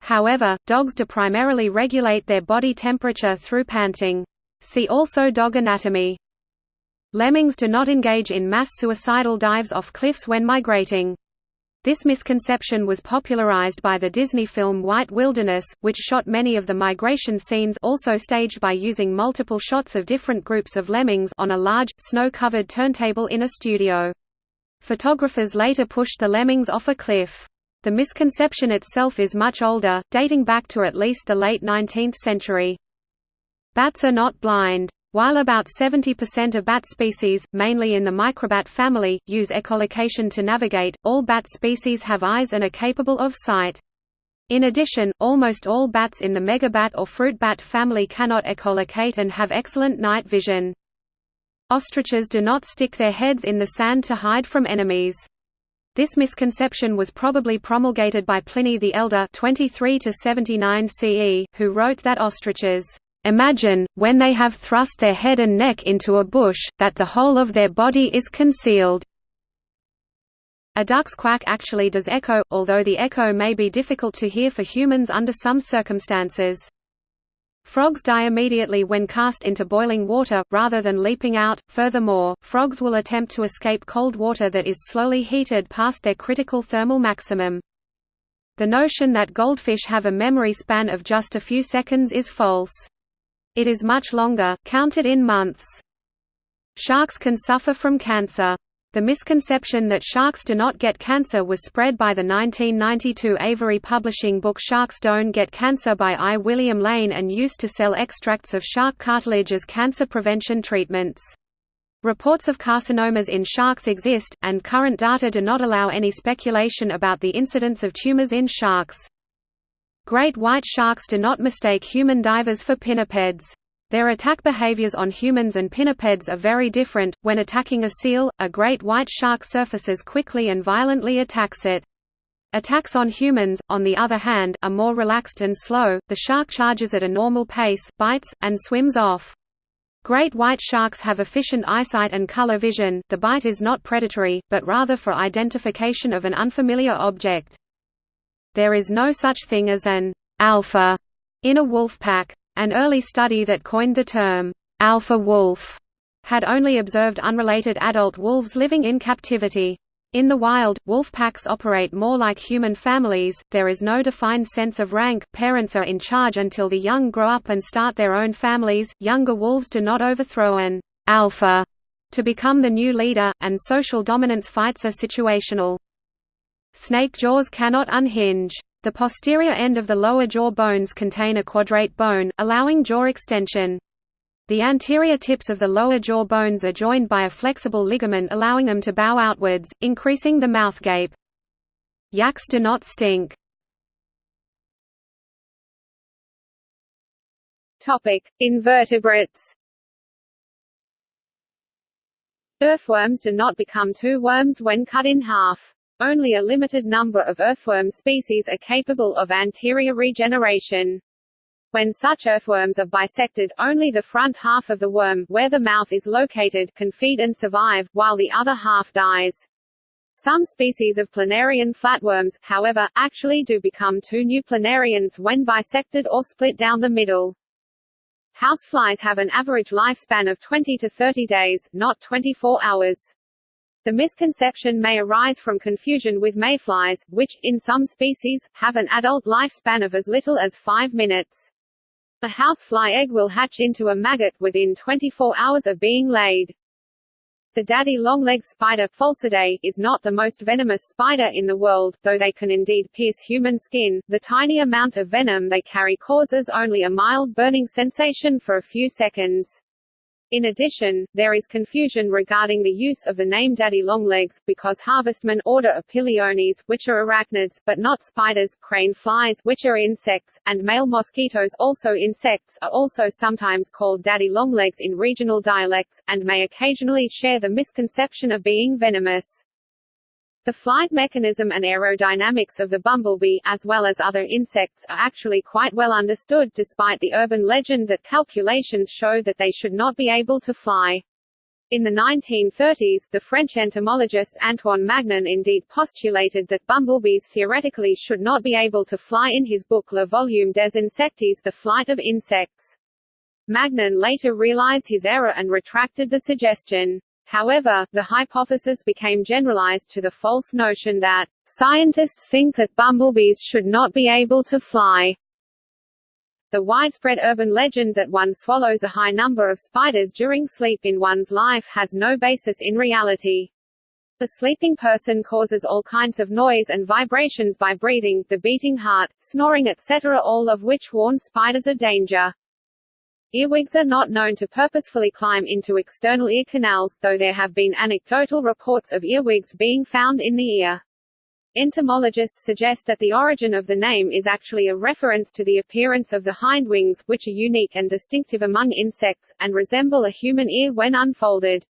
However, dogs do primarily regulate their body temperature through panting. See also dog anatomy. Lemmings do not engage in mass suicidal dives off cliffs when migrating. This misconception was popularized by the Disney film White Wilderness, which shot many of the migration scenes also staged by using multiple shots of different groups of lemmings on a large, snow-covered turntable in a studio. Photographers later pushed the lemmings off a cliff. The misconception itself is much older, dating back to at least the late 19th century. Bats are not blind. While about 70% of bat species, mainly in the microbat family, use echolocation to navigate, all bat species have eyes and are capable of sight. In addition, almost all bats in the megabat or fruit bat family cannot echolocate and have excellent night vision. Ostriches do not stick their heads in the sand to hide from enemies. This misconception was probably promulgated by Pliny the Elder 23 79 CE, who wrote that ostriches Imagine, when they have thrust their head and neck into a bush, that the whole of their body is concealed. A duck's quack actually does echo, although the echo may be difficult to hear for humans under some circumstances. Frogs die immediately when cast into boiling water, rather than leaping out. Furthermore, frogs will attempt to escape cold water that is slowly heated past their critical thermal maximum. The notion that goldfish have a memory span of just a few seconds is false. It is much longer, counted in months. Sharks can suffer from cancer. The misconception that sharks do not get cancer was spread by the 1992 Avery Publishing book Sharks Don't Get Cancer by I. William Lane and used to sell extracts of shark cartilage as cancer prevention treatments. Reports of carcinomas in sharks exist, and current data do not allow any speculation about the incidence of tumors in sharks. Great white sharks do not mistake human divers for pinnipeds. Their attack behaviors on humans and pinnipeds are very different. When attacking a seal, a great white shark surfaces quickly and violently attacks it. Attacks on humans, on the other hand, are more relaxed and slow, the shark charges at a normal pace, bites, and swims off. Great white sharks have efficient eyesight and color vision the bite is not predatory, but rather for identification of an unfamiliar object. There is no such thing as an alpha in a wolf pack. An early study that coined the term, alpha wolf, had only observed unrelated adult wolves living in captivity. In the wild, wolf packs operate more like human families, there is no defined sense of rank, parents are in charge until the young grow up and start their own families, younger wolves do not overthrow an alpha to become the new leader, and social dominance fights are situational. Snake jaws cannot unhinge. The posterior end of the lower jaw bones contain a quadrate bone, allowing jaw extension. The anterior tips of the lower jaw bones are joined by a flexible ligament allowing them to bow outwards, increasing the mouth gape. Yaks do not stink. Topic: Invertebrates. Earthworms do not become two worms when cut in half. Only a limited number of earthworm species are capable of anterior regeneration. When such earthworms are bisected, only the front half of the worm, where the mouth is located, can feed and survive, while the other half dies. Some species of planarian flatworms, however, actually do become two new planarians when bisected or split down the middle. Houseflies have an average lifespan of 20 to 30 days, not 24 hours. The misconception may arise from confusion with mayflies, which, in some species, have an adult lifespan of as little as 5 minutes. A housefly egg will hatch into a maggot within 24 hours of being laid. The daddy longlegs spider Pholcidae, is not the most venomous spider in the world, though they can indeed pierce human skin. The tiny amount of venom they carry causes only a mild burning sensation for a few seconds. In addition, there is confusion regarding the use of the name daddy longlegs, because harvestmen order Opiliones, which are arachnids, but not spiders, crane flies, which are insects, and male mosquitoes also insects, are also sometimes called daddy longlegs in regional dialects, and may occasionally share the misconception of being venomous. The flight mechanism and aerodynamics of the bumblebee, as well as other insects, are actually quite well understood despite the urban legend that calculations show that they should not be able to fly. In the 1930s, the French entomologist Antoine Magnan indeed postulated that bumblebees theoretically should not be able to fly in his book Le Volume des Insectes The Flight of Insects. Magnan later realized his error and retracted the suggestion. However, the hypothesis became generalized to the false notion that, "...scientists think that bumblebees should not be able to fly." The widespread urban legend that one swallows a high number of spiders during sleep in one's life has no basis in reality. The sleeping person causes all kinds of noise and vibrations by breathing, the beating heart, snoring etc. all of which warn spiders of danger. Earwigs are not known to purposefully climb into external ear canals, though there have been anecdotal reports of earwigs being found in the ear. Entomologists suggest that the origin of the name is actually a reference to the appearance of the hindwings, which are unique and distinctive among insects, and resemble a human ear when unfolded.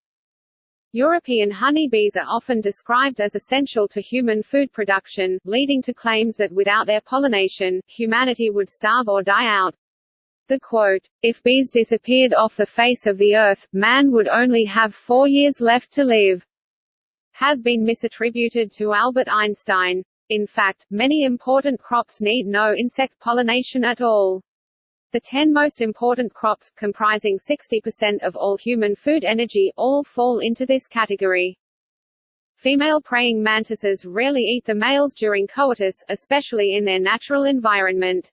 European honeybees are often described as essential to human food production, leading to claims that without their pollination, humanity would starve or die out. The quote, if bees disappeared off the face of the earth, man would only have four years left to live, has been misattributed to Albert Einstein. In fact, many important crops need no insect pollination at all. The 10 most important crops, comprising 60% of all human food energy, all fall into this category. Female praying mantises rarely eat the males during coitus, especially in their natural environment.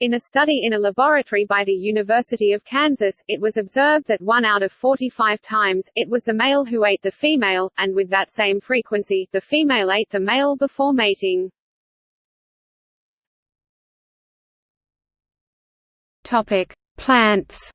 In a study in a laboratory by the University of Kansas, it was observed that 1 out of 45 times, it was the male who ate the female, and with that same frequency, the female ate the male before mating. Topic: Plants.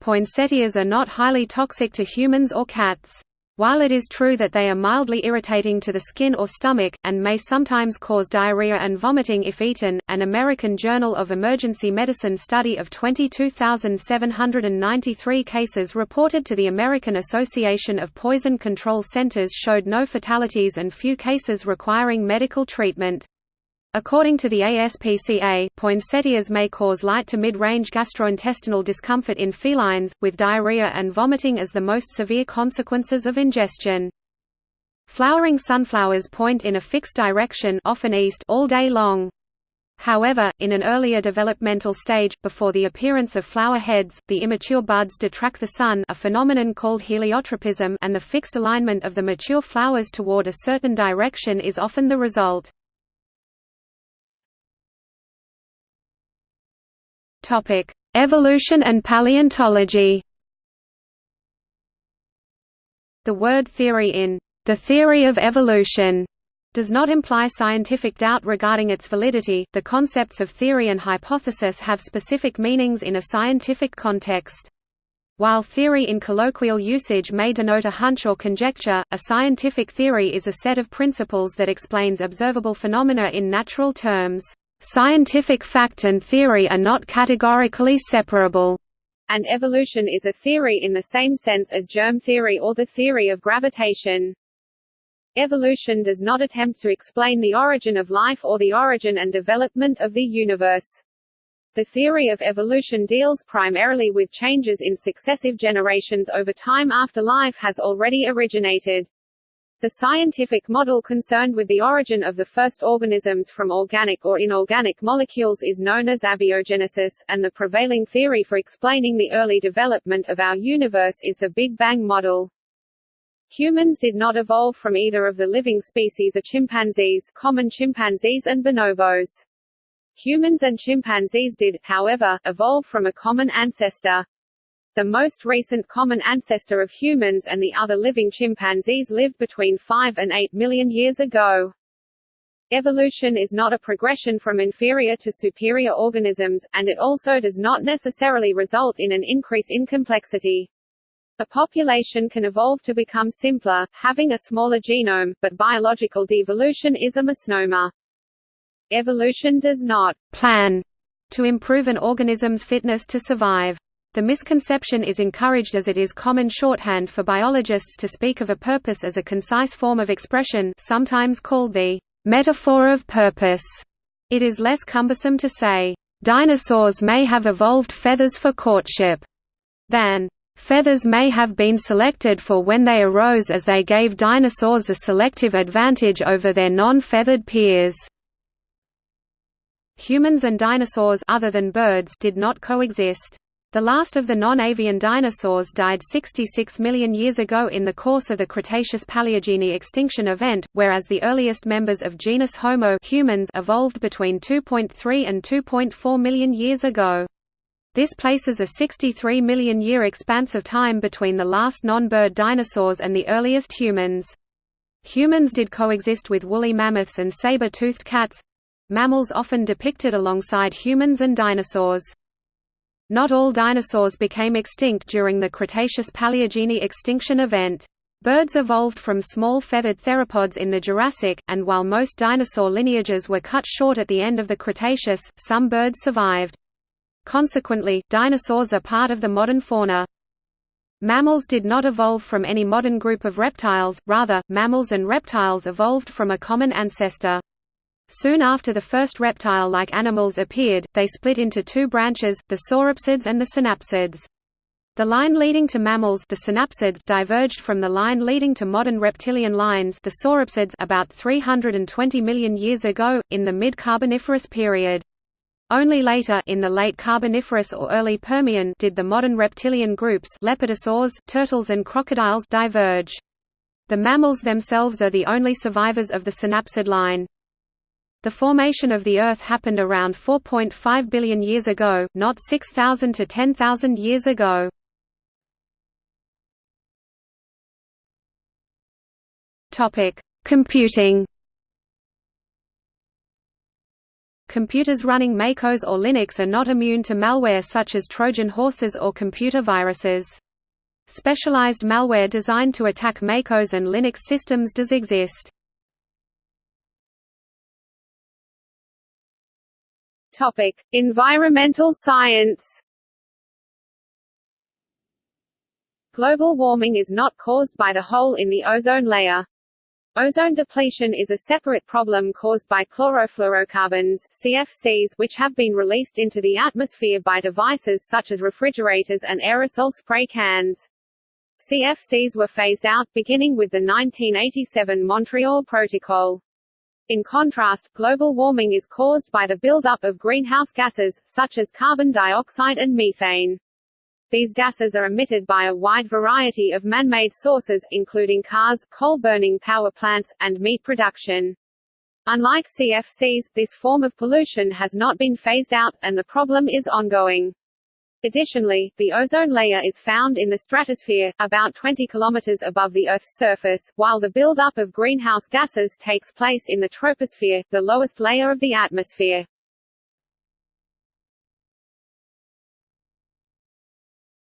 Poinsettias are not highly toxic to humans or cats. While it is true that they are mildly irritating to the skin or stomach, and may sometimes cause diarrhea and vomiting if eaten, an American Journal of Emergency Medicine study of 22,793 cases reported to the American Association of Poison Control Centers showed no fatalities and few cases requiring medical treatment. According to the ASPCA, poinsettias may cause light to mid-range gastrointestinal discomfort in felines, with diarrhea and vomiting as the most severe consequences of ingestion. Flowering sunflowers point in a fixed direction often east all day long. However, in an earlier developmental stage, before the appearance of flower heads, the immature buds detract the sun a phenomenon called heliotropism and the fixed alignment of the mature flowers toward a certain direction is often the result. Topic: Evolution and paleontology. The word theory in The Theory of Evolution does not imply scientific doubt regarding its validity. The concepts of theory and hypothesis have specific meanings in a scientific context. While theory in colloquial usage may denote a hunch or conjecture, a scientific theory is a set of principles that explains observable phenomena in natural terms. Scientific fact and theory are not categorically separable, and evolution is a theory in the same sense as germ theory or the theory of gravitation. Evolution does not attempt to explain the origin of life or the origin and development of the universe. The theory of evolution deals primarily with changes in successive generations over time after life has already originated. The scientific model concerned with the origin of the first organisms from organic or inorganic molecules is known as abiogenesis, and the prevailing theory for explaining the early development of our universe is the Big Bang model. Humans did not evolve from either of the living species of chimpanzees common chimpanzees and bonobos. Humans and chimpanzees did, however, evolve from a common ancestor. The most recent common ancestor of humans and the other living chimpanzees lived between 5 and 8 million years ago. Evolution is not a progression from inferior to superior organisms, and it also does not necessarily result in an increase in complexity. A population can evolve to become simpler, having a smaller genome, but biological devolution is a misnomer. Evolution does not plan to improve an organism's fitness to survive. The misconception is encouraged as it is common shorthand for biologists to speak of a purpose as a concise form of expression sometimes called the metaphor of purpose. It is less cumbersome to say, "...dinosaurs may have evolved feathers for courtship," than, "...feathers may have been selected for when they arose as they gave dinosaurs a selective advantage over their non-feathered peers." Humans and dinosaurs other than birds did not coexist. The last of the non-avian dinosaurs died 66 million years ago in the course of the Cretaceous-Paleogene extinction event, whereas the earliest members of genus Homo humans evolved between 2.3 and 2.4 million years ago. This places a 63 million year expanse of time between the last non-bird dinosaurs and the earliest humans. Humans did coexist with woolly mammoths and saber-toothed cats—mammals often depicted alongside humans and dinosaurs. Not all dinosaurs became extinct during the Cretaceous-Paleogene extinction event. Birds evolved from small feathered theropods in the Jurassic, and while most dinosaur lineages were cut short at the end of the Cretaceous, some birds survived. Consequently, dinosaurs are part of the modern fauna. Mammals did not evolve from any modern group of reptiles, rather, mammals and reptiles evolved from a common ancestor. Soon after the first reptile-like animals appeared, they split into two branches, the sauropsids and the synapsids. The line leading to mammals the synapsids diverged from the line leading to modern reptilian lines the sauropsids about 320 million years ago, in the mid-Carboniferous period. Only later in the late Carboniferous or early Permian did the modern reptilian groups lepidosaurs, turtles and crocodiles diverge. The mammals themselves are the only survivors of the synapsid line. The formation of the Earth happened around 4.5 billion years ago, not 6,000 to 10,000 years ago. Topic: Computing. Computers running MacOS or Linux are not immune to malware such as Trojan horses or computer viruses. Specialized malware designed to attack MacOS and Linux systems does exist. Topic: Environmental science. Global warming is not caused by the hole in the ozone layer. Ozone depletion is a separate problem caused by chlorofluorocarbons CFCs which have been released into the atmosphere by devices such as refrigerators and aerosol spray cans. CFCs were phased out, beginning with the 1987 Montreal Protocol. In contrast, global warming is caused by the buildup of greenhouse gases, such as carbon dioxide and methane. These gases are emitted by a wide variety of man-made sources, including cars, coal-burning power plants, and meat production. Unlike CFCs, this form of pollution has not been phased out, and the problem is ongoing. Additionally, the ozone layer is found in the stratosphere, about 20 kilometers above the Earth's surface, while the buildup of greenhouse gases takes place in the troposphere, the lowest layer of the atmosphere.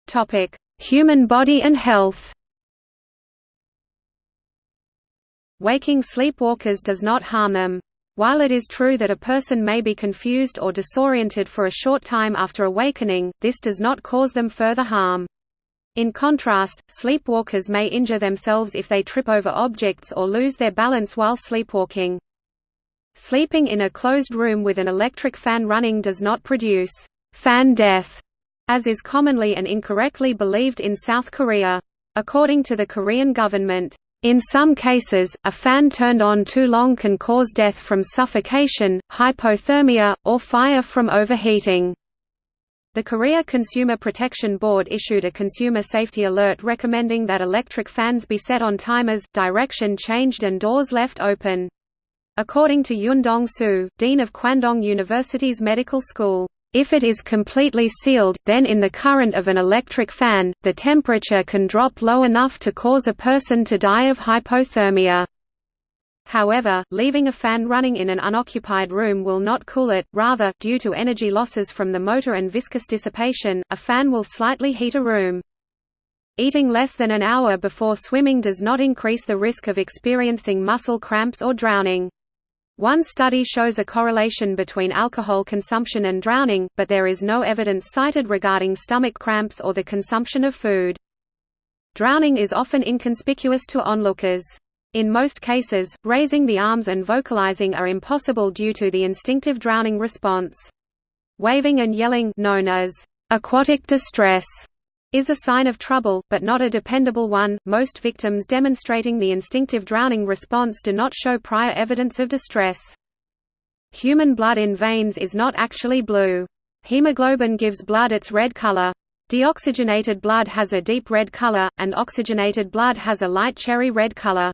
Topic: Human body and health. Waking sleepwalkers does not harm them. While it is true that a person may be confused or disoriented for a short time after awakening, this does not cause them further harm. In contrast, sleepwalkers may injure themselves if they trip over objects or lose their balance while sleepwalking. Sleeping in a closed room with an electric fan running does not produce fan death as is commonly and incorrectly believed in South Korea. According to the Korean government, in some cases, a fan turned on too long can cause death from suffocation, hypothermia, or fire from overheating. The Korea Consumer Protection Board issued a consumer safety alert recommending that electric fans be set on timers, direction changed and doors left open. According to Yoon Dong-soo, dean of Kwandong University's medical school, if it is completely sealed, then in the current of an electric fan, the temperature can drop low enough to cause a person to die of hypothermia. However, leaving a fan running in an unoccupied room will not cool it, rather, due to energy losses from the motor and viscous dissipation, a fan will slightly heat a room. Eating less than an hour before swimming does not increase the risk of experiencing muscle cramps or drowning. One study shows a correlation between alcohol consumption and drowning, but there is no evidence cited regarding stomach cramps or the consumption of food. Drowning is often inconspicuous to onlookers. In most cases, raising the arms and vocalizing are impossible due to the instinctive drowning response. Waving and yelling known as aquatic distress is a sign of trouble, but not a dependable one. Most victims demonstrating the instinctive drowning response do not show prior evidence of distress. Human blood in veins is not actually blue. Hemoglobin gives blood its red color. Deoxygenated blood has a deep red color, and oxygenated blood has a light cherry red color.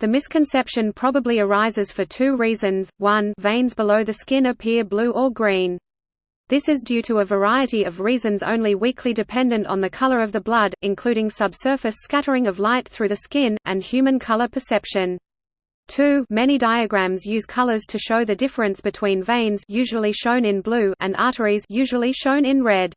The misconception probably arises for two reasons, one veins below the skin appear blue or green. This is due to a variety of reasons only weakly dependent on the color of the blood, including subsurface scattering of light through the skin, and human color perception. 2 Many diagrams use colors to show the difference between veins usually shown in blue and arteries usually shown in red.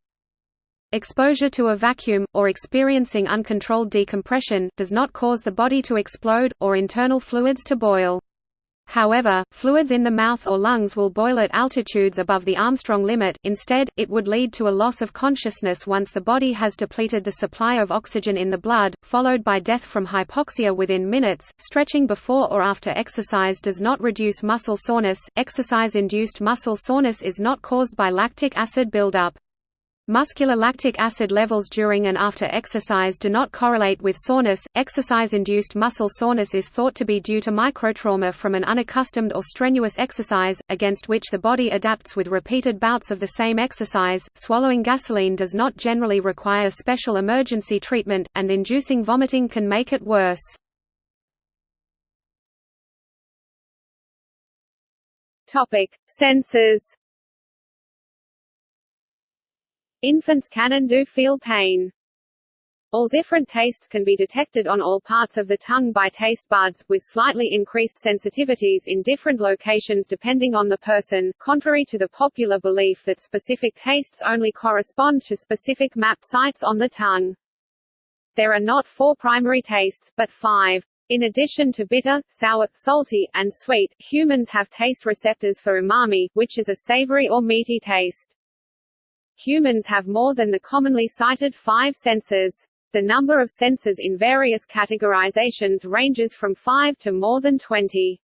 Exposure to a vacuum, or experiencing uncontrolled decompression, does not cause the body to explode, or internal fluids to boil. However, fluids in the mouth or lungs will boil at altitudes above the Armstrong limit, instead, it would lead to a loss of consciousness once the body has depleted the supply of oxygen in the blood, followed by death from hypoxia within minutes. Stretching before or after exercise does not reduce muscle soreness, exercise induced muscle soreness is not caused by lactic acid buildup. Muscular lactic acid levels during and after exercise do not correlate with soreness. Exercise-induced muscle soreness is thought to be due to microtrauma from an unaccustomed or strenuous exercise, against which the body adapts with repeated bouts of the same exercise. Swallowing gasoline does not generally require special emergency treatment, and inducing vomiting can make it worse. Topic: Senses Infants can and do feel pain. All different tastes can be detected on all parts of the tongue by taste buds, with slightly increased sensitivities in different locations depending on the person, contrary to the popular belief that specific tastes only correspond to specific map sites on the tongue. There are not four primary tastes, but five. In addition to bitter, sour, salty, and sweet, humans have taste receptors for umami, which is a savory or meaty taste. Humans have more than the commonly cited five senses. The number of senses in various categorizations ranges from 5 to more than 20.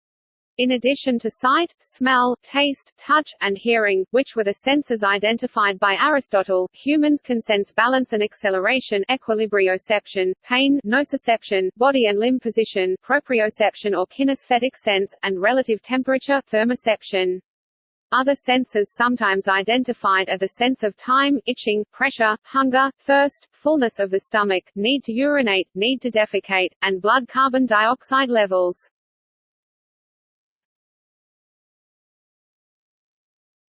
In addition to sight, smell, taste, touch, and hearing, which were the senses identified by Aristotle, humans can sense balance and acceleration equilibrioception, pain nociception, body and limb position proprioception or kinesthetic sense, and relative temperature thermoception. Other senses sometimes identified are the sense of time, itching, pressure, hunger, thirst, fullness of the stomach, need to urinate, need to defecate, and blood carbon dioxide levels.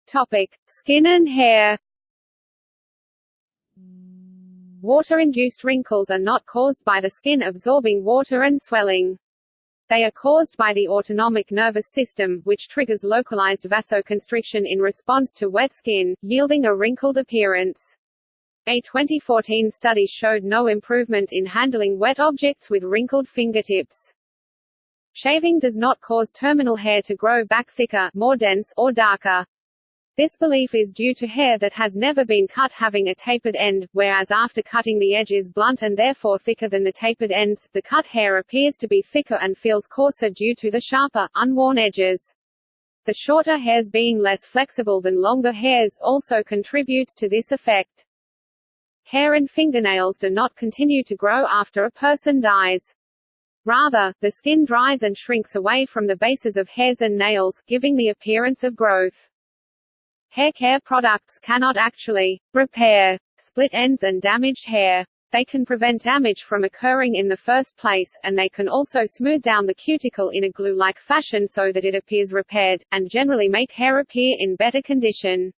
Topic: Skin and hair. Water-induced wrinkles are not caused by the skin absorbing water and swelling. They are caused by the autonomic nervous system, which triggers localized vasoconstriction in response to wet skin, yielding a wrinkled appearance. A 2014 study showed no improvement in handling wet objects with wrinkled fingertips. Shaving does not cause terminal hair to grow back thicker, more dense, or darker. This belief is due to hair that has never been cut having a tapered end, whereas after cutting the edge is blunt and therefore thicker than the tapered ends, the cut hair appears to be thicker and feels coarser due to the sharper, unworn edges. The shorter hairs being less flexible than longer hairs also contributes to this effect. Hair and fingernails do not continue to grow after a person dies. Rather, the skin dries and shrinks away from the bases of hairs and nails, giving the appearance of growth. Hair care products cannot actually repair split ends and damaged hair. They can prevent damage from occurring in the first place, and they can also smooth down the cuticle in a glue-like fashion so that it appears repaired, and generally make hair appear in better condition.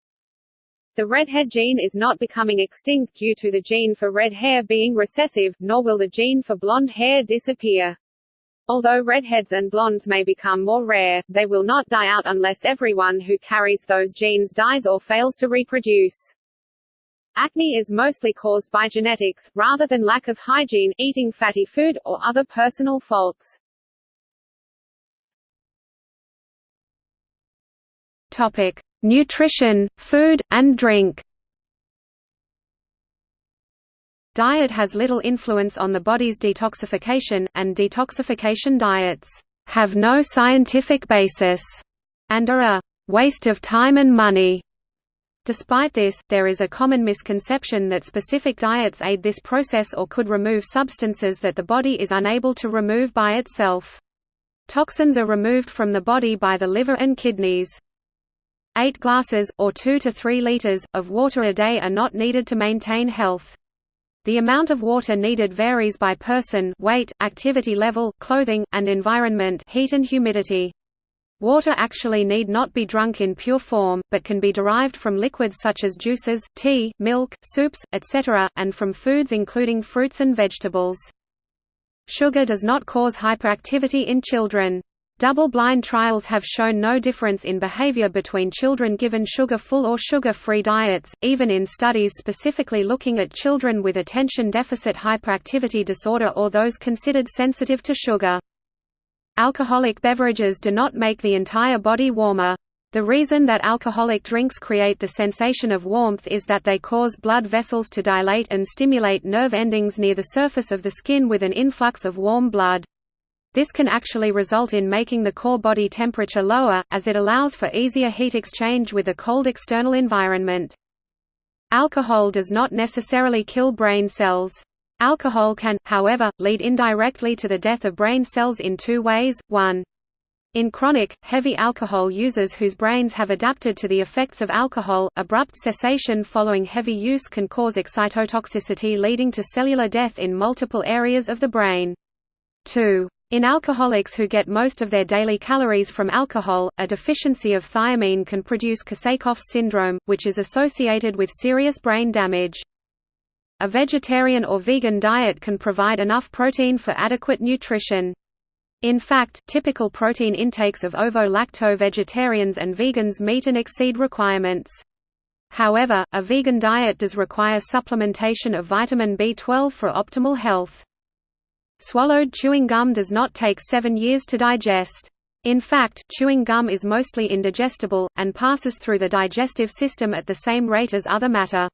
The redhead gene is not becoming extinct due to the gene for red hair being recessive, nor will the gene for blonde hair disappear. Although redheads and blondes may become more rare, they will not die out unless everyone who carries those genes dies or fails to reproduce. Acne is mostly caused by genetics, rather than lack of hygiene, eating fatty food, or other personal faults. Topic: Nutrition, food, and drink. Diet has little influence on the body's detoxification, and detoxification diets have no scientific basis and are a waste of time and money. Despite this, there is a common misconception that specific diets aid this process or could remove substances that the body is unable to remove by itself. Toxins are removed from the body by the liver and kidneys. Eight glasses, or 2 to 3 liters, of water a day are not needed to maintain health. The amount of water needed varies by person weight, activity level, clothing, and environment heat and humidity. Water actually need not be drunk in pure form, but can be derived from liquids such as juices, tea, milk, soups, etc., and from foods including fruits and vegetables. Sugar does not cause hyperactivity in children. Double-blind trials have shown no difference in behavior between children given sugar-full or sugar-free diets, even in studies specifically looking at children with attention deficit hyperactivity disorder or those considered sensitive to sugar. Alcoholic beverages do not make the entire body warmer. The reason that alcoholic drinks create the sensation of warmth is that they cause blood vessels to dilate and stimulate nerve endings near the surface of the skin with an influx of warm blood. This can actually result in making the core body temperature lower, as it allows for easier heat exchange with a cold external environment. Alcohol does not necessarily kill brain cells. Alcohol can, however, lead indirectly to the death of brain cells in two ways, one. In chronic, heavy alcohol users whose brains have adapted to the effects of alcohol, abrupt cessation following heavy use can cause excitotoxicity leading to cellular death in multiple areas of the brain. 2. In alcoholics who get most of their daily calories from alcohol, a deficiency of thiamine can produce Korsakoff's syndrome, which is associated with serious brain damage. A vegetarian or vegan diet can provide enough protein for adequate nutrition. In fact, typical protein intakes of ovo-lacto-vegetarians and vegans meet and exceed requirements. However, a vegan diet does require supplementation of vitamin B12 for optimal health. Swallowed chewing gum does not take seven years to digest. In fact, chewing gum is mostly indigestible, and passes through the digestive system at the same rate as other matter.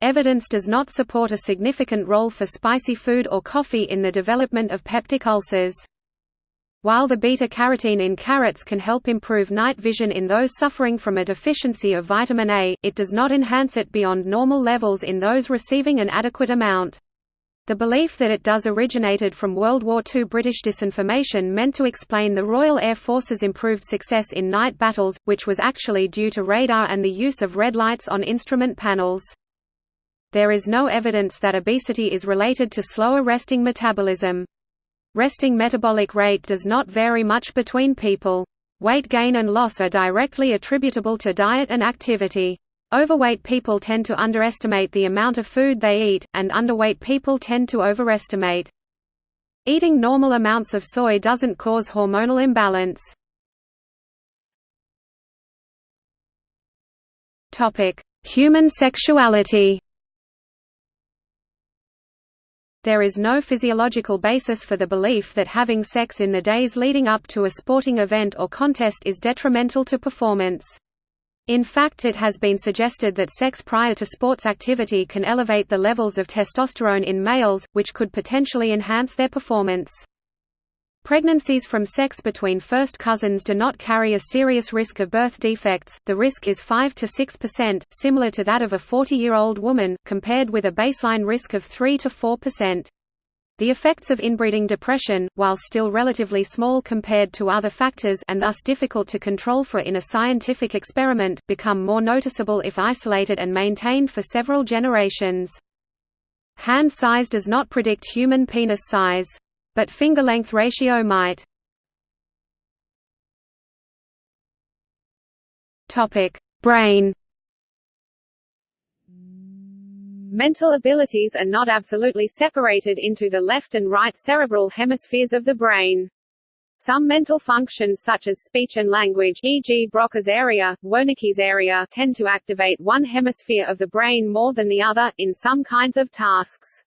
Evidence does not support a significant role for spicy food or coffee in the development of peptic ulcers. While the beta-carotene in carrots can help improve night vision in those suffering from a deficiency of vitamin A, it does not enhance it beyond normal levels in those receiving an adequate amount. The belief that it does originated from World War II British disinformation meant to explain the Royal Air Force's improved success in night battles, which was actually due to radar and the use of red lights on instrument panels. There is no evidence that obesity is related to slower resting metabolism. Resting metabolic rate does not vary much between people. Weight gain and loss are directly attributable to diet and activity. Overweight people tend to underestimate the amount of food they eat, and underweight people tend to overestimate. Eating normal amounts of soy doesn't cause hormonal imbalance. Human sexuality There is no physiological basis for the belief that having sex in the days leading up to a sporting event or contest is detrimental to performance. In fact it has been suggested that sex prior to sports activity can elevate the levels of testosterone in males, which could potentially enhance their performance. Pregnancies from sex between first cousins do not carry a serious risk of birth defects, the risk is 5 to 6%, similar to that of a 40-year-old woman, compared with a baseline risk of 3 to 4%. The effects of inbreeding depression, while still relatively small compared to other factors and thus difficult to control for in a scientific experiment, become more noticeable if isolated and maintained for several generations. Hand size does not predict human penis size. But finger-length ratio might. Brain Mental abilities are not absolutely separated into the left and right cerebral hemispheres of the brain. Some mental functions such as speech and language e.g. Broca's area, Wernicke's area tend to activate one hemisphere of the brain more than the other, in some kinds of tasks.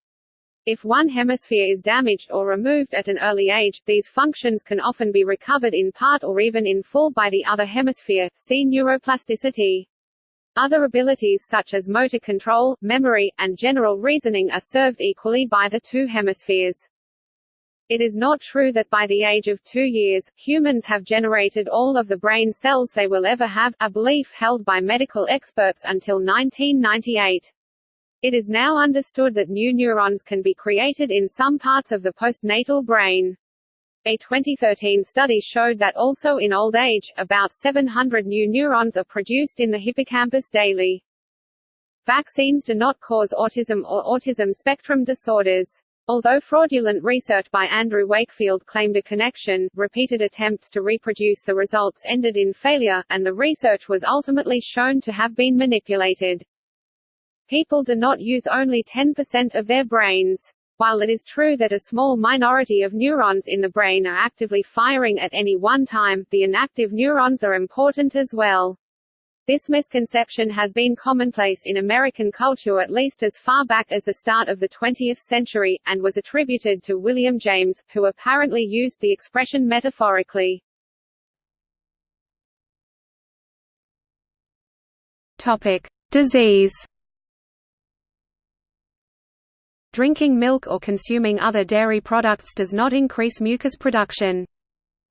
If one hemisphere is damaged or removed at an early age, these functions can often be recovered in part or even in full by the other hemisphere see neuroplasticity. Other abilities such as motor control, memory, and general reasoning are served equally by the two hemispheres. It is not true that by the age of two years, humans have generated all of the brain cells they will ever have, a belief held by medical experts until 1998. It is now understood that new neurons can be created in some parts of the postnatal brain. A 2013 study showed that also in old age, about 700 new neurons are produced in the hippocampus daily. Vaccines do not cause autism or autism spectrum disorders. Although fraudulent research by Andrew Wakefield claimed a connection, repeated attempts to reproduce the results ended in failure, and the research was ultimately shown to have been manipulated. People do not use only 10% of their brains. While it is true that a small minority of neurons in the brain are actively firing at any one time, the inactive neurons are important as well. This misconception has been commonplace in American culture at least as far back as the start of the 20th century, and was attributed to William James, who apparently used the expression metaphorically. Topic: Disease Drinking milk or consuming other dairy products does not increase mucus production.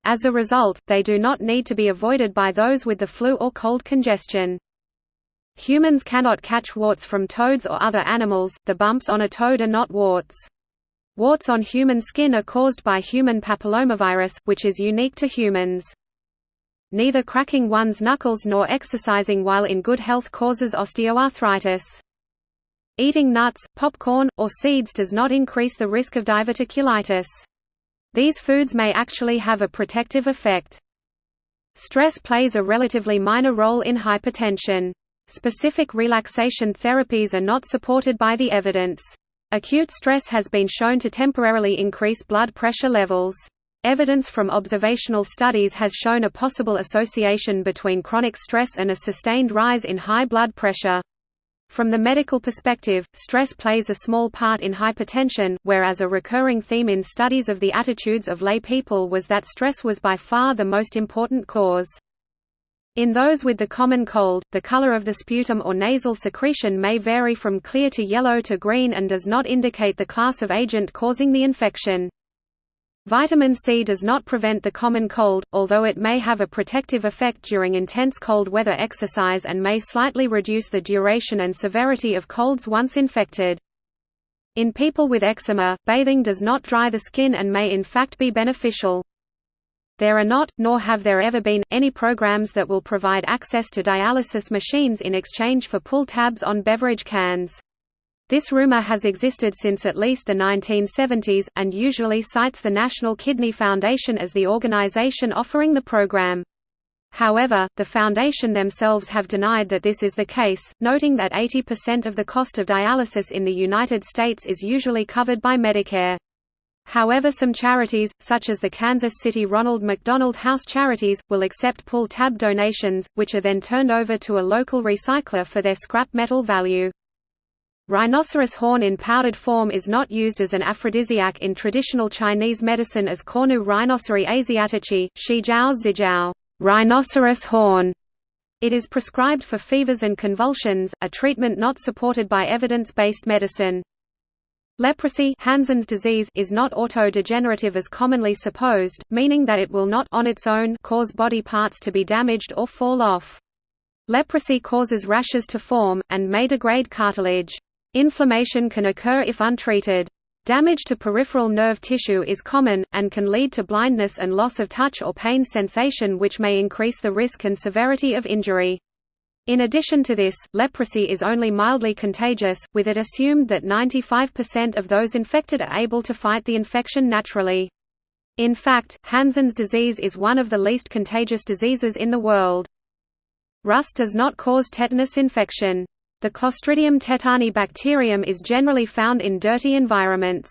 As a result, they do not need to be avoided by those with the flu or cold congestion. Humans cannot catch warts from toads or other animals, the bumps on a toad are not warts. Warts on human skin are caused by human papillomavirus, which is unique to humans. Neither cracking one's knuckles nor exercising while in good health causes osteoarthritis. Eating nuts, popcorn, or seeds does not increase the risk of diverticulitis. These foods may actually have a protective effect. Stress plays a relatively minor role in hypertension. Specific relaxation therapies are not supported by the evidence. Acute stress has been shown to temporarily increase blood pressure levels. Evidence from observational studies has shown a possible association between chronic stress and a sustained rise in high blood pressure. From the medical perspective, stress plays a small part in hypertension, whereas a recurring theme in studies of the attitudes of lay people was that stress was by far the most important cause. In those with the common cold, the color of the sputum or nasal secretion may vary from clear to yellow to green and does not indicate the class of agent causing the infection. Vitamin C does not prevent the common cold, although it may have a protective effect during intense cold weather exercise and may slightly reduce the duration and severity of colds once infected. In people with eczema, bathing does not dry the skin and may in fact be beneficial. There are not, nor have there ever been, any programs that will provide access to dialysis machines in exchange for pull tabs on beverage cans. This rumor has existed since at least the 1970s, and usually cites the National Kidney Foundation as the organization offering the program. However, the foundation themselves have denied that this is the case, noting that 80% of the cost of dialysis in the United States is usually covered by Medicare. However some charities, such as the Kansas City Ronald McDonald House Charities, will accept pull-tab donations, which are then turned over to a local recycler for their scrap metal value. Rhinoceros horn in powdered form is not used as an aphrodisiac in traditional Chinese medicine as Cornu rhinoceri asiatici, Shijiao zijiao rhinoceros horn. It is prescribed for fevers and convulsions, a treatment not supported by evidence-based medicine. Leprosy Hansen's disease is not auto-degenerative as commonly supposed, meaning that it will not on its own cause body parts to be damaged or fall off. Leprosy causes rashes to form, and may degrade cartilage. Inflammation can occur if untreated. Damage to peripheral nerve tissue is common, and can lead to blindness and loss of touch or pain sensation which may increase the risk and severity of injury. In addition to this, leprosy is only mildly contagious, with it assumed that 95% of those infected are able to fight the infection naturally. In fact, Hansen's disease is one of the least contagious diseases in the world. Rust does not cause tetanus infection. The Clostridium tetani bacterium is generally found in dirty environments.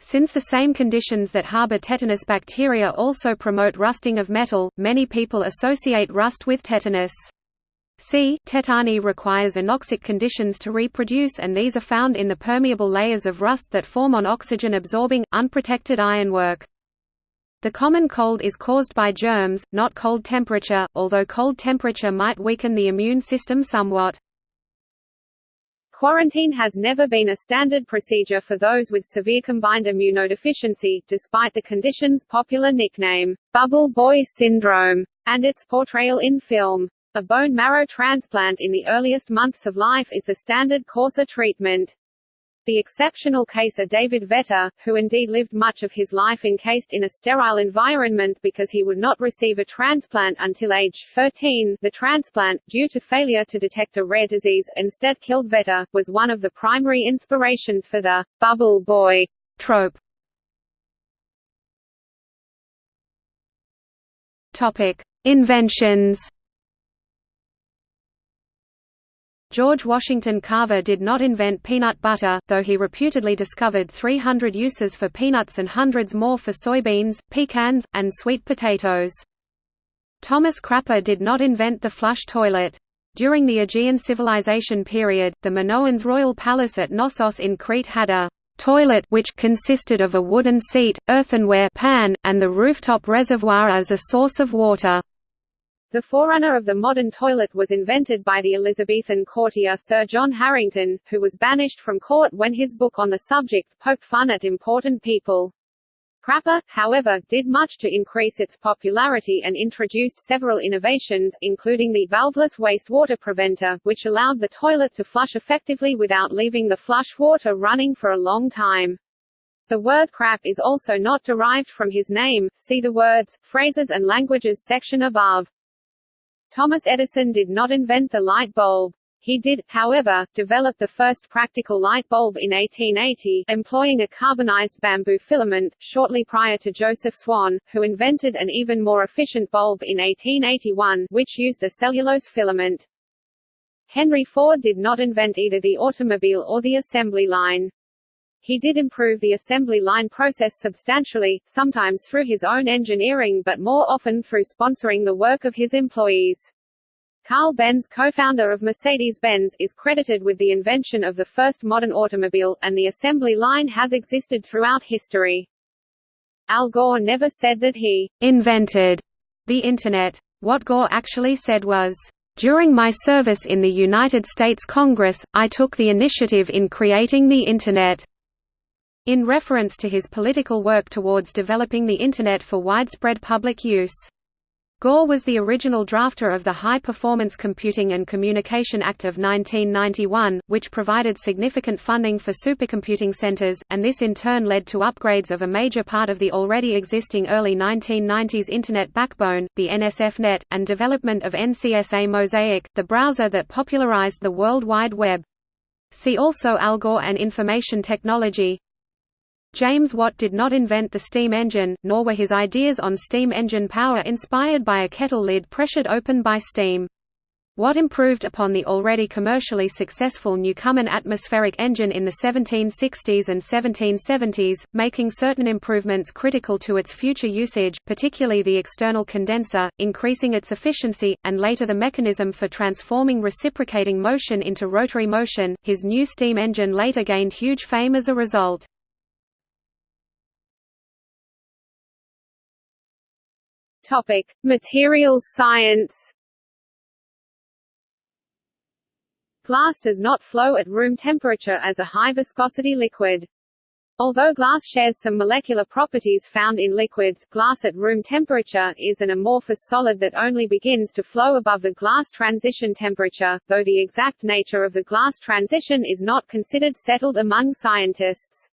Since the same conditions that harbor tetanus bacteria also promote rusting of metal, many people associate rust with tetanus. C. tetani requires anoxic conditions to reproduce and these are found in the permeable layers of rust that form on oxygen-absorbing, unprotected ironwork. The common cold is caused by germs, not cold temperature, although cold temperature might weaken the immune system somewhat. Quarantine has never been a standard procedure for those with severe combined immunodeficiency, despite the condition's popular nickname, bubble boy syndrome, and its portrayal in film. A bone marrow transplant in the earliest months of life is the standard course of treatment. The exceptional case of David Vetter, who indeed lived much of his life encased in a sterile environment because he would not receive a transplant until age 13, the transplant, due to failure to detect a rare disease, instead killed Vetter, was one of the primary inspirations for the «bubble boy» trope. Inventions George Washington Carver did not invent peanut butter, though he reputedly discovered 300 uses for peanuts and hundreds more for soybeans, pecans, and sweet potatoes. Thomas Crapper did not invent the flush toilet. During the Aegean civilization period, the Minoans' royal palace at Knossos in Crete had a toilet which consisted of a wooden seat, earthenware pan, and the rooftop reservoir as a source of water. The forerunner of the modern toilet was invented by the Elizabethan courtier Sir John Harington, who was banished from court when his book on the subject poked fun at important people. Crapper, however, did much to increase its popularity and introduced several innovations, including the valveless wastewater preventer, which allowed the toilet to flush effectively without leaving the flush water running for a long time. The word crap is also not derived from his name, see the words, phrases and languages section above. Thomas Edison did not invent the light bulb. He did, however, develop the first practical light bulb in 1880, employing a carbonized bamboo filament, shortly prior to Joseph Swan, who invented an even more efficient bulb in 1881, which used a cellulose filament. Henry Ford did not invent either the automobile or the assembly line. He did improve the assembly line process substantially, sometimes through his own engineering but more often through sponsoring the work of his employees. Carl Benz co-founder of Mercedes-Benz, is credited with the invention of the first modern automobile, and the assembly line has existed throughout history. Al Gore never said that he «invented» the Internet. What Gore actually said was, "...during my service in the United States Congress, I took the initiative in creating the Internet." In reference to his political work towards developing the Internet for widespread public use. Gore was the original drafter of the High Performance Computing and Communication Act of 1991, which provided significant funding for supercomputing centers, and this in turn led to upgrades of a major part of the already existing early 1990s Internet backbone, the NSFNet, and development of NCSA Mosaic, the browser that popularized the World Wide Web. See also Al Gore and information technology James Watt did not invent the steam engine, nor were his ideas on steam engine power inspired by a kettle lid pressured open by steam. Watt improved upon the already commercially successful Newcomen atmospheric engine in the 1760s and 1770s, making certain improvements critical to its future usage, particularly the external condenser, increasing its efficiency, and later the mechanism for transforming reciprocating motion into rotary motion. His new steam engine later gained huge fame as a result. Topic: Materials science. Glass does not flow at room temperature as a high-viscosity liquid. Although glass shares some molecular properties found in liquids, glass at room temperature is an amorphous solid that only begins to flow above the glass transition temperature, though the exact nature of the glass transition is not considered settled among scientists.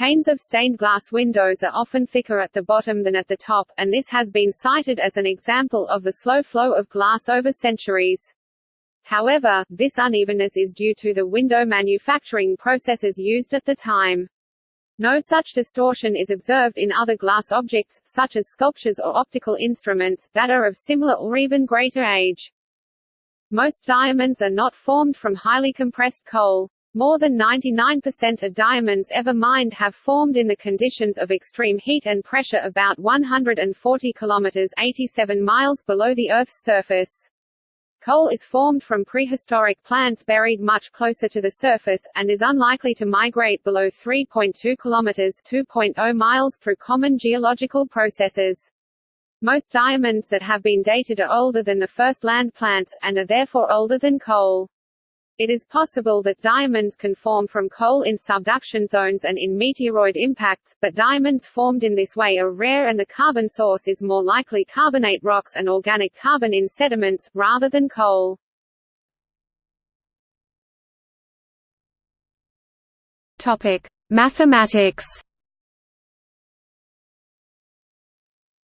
Panes of stained glass windows are often thicker at the bottom than at the top, and this has been cited as an example of the slow flow of glass over centuries. However, this unevenness is due to the window manufacturing processes used at the time. No such distortion is observed in other glass objects, such as sculptures or optical instruments, that are of similar or even greater age. Most diamonds are not formed from highly compressed coal. More than 99% of diamonds ever mined have formed in the conditions of extreme heat and pressure about 140 kilometers 87 miles below the Earth's surface. Coal is formed from prehistoric plants buried much closer to the surface, and is unlikely to migrate below 3.2 kilometers 2.0 miles through common geological processes. Most diamonds that have been dated are older than the first land plants, and are therefore older than coal. It is possible that diamonds can form from coal in subduction zones and in meteoroid impacts, but diamonds formed in this way are rare and the carbon source is more likely carbonate rocks and organic carbon in sediments, rather than coal. Topic: Mathematics.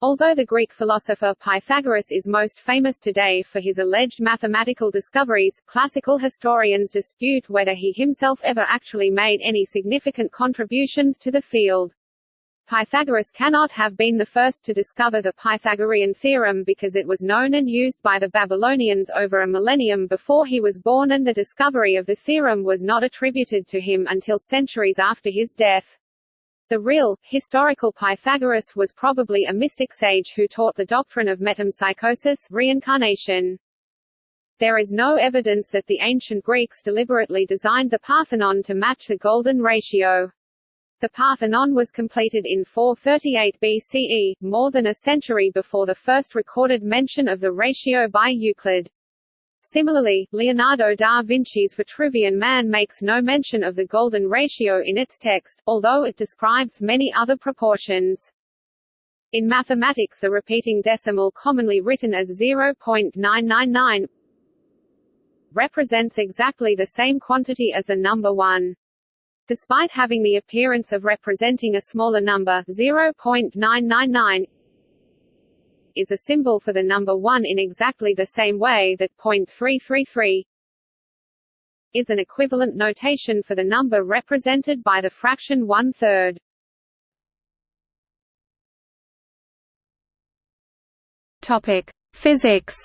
Although the Greek philosopher Pythagoras is most famous today for his alleged mathematical discoveries, classical historians dispute whether he himself ever actually made any significant contributions to the field. Pythagoras cannot have been the first to discover the Pythagorean theorem because it was known and used by the Babylonians over a millennium before he was born and the discovery of the theorem was not attributed to him until centuries after his death. The real, historical Pythagoras was probably a mystic sage who taught the doctrine of metempsychosis reincarnation. There is no evidence that the ancient Greeks deliberately designed the Parthenon to match the golden ratio. The Parthenon was completed in 438 BCE, more than a century before the first recorded mention of the ratio by Euclid. Similarly, Leonardo da Vinci's Vitruvian Man makes no mention of the golden ratio in its text, although it describes many other proportions. In mathematics the repeating decimal commonly written as 0.999 represents exactly the same quantity as the number 1. Despite having the appearance of representing a smaller number 0.999 is a symbol for the number 1 in exactly the same way that .333 is an equivalent notation for the number represented by the fraction one-third. Topic: Physics.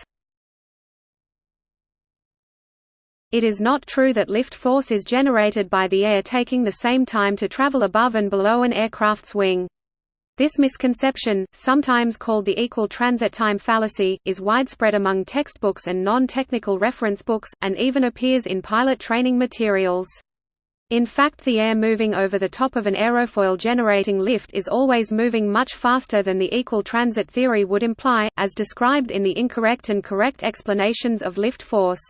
It is not true that lift force is generated by the air taking the same time to travel above and below an aircraft's wing. This misconception, sometimes called the equal transit time fallacy, is widespread among textbooks and non-technical reference books, and even appears in pilot training materials. In fact the air moving over the top of an aerofoil generating lift is always moving much faster than the equal transit theory would imply, as described in the incorrect and correct explanations of lift force.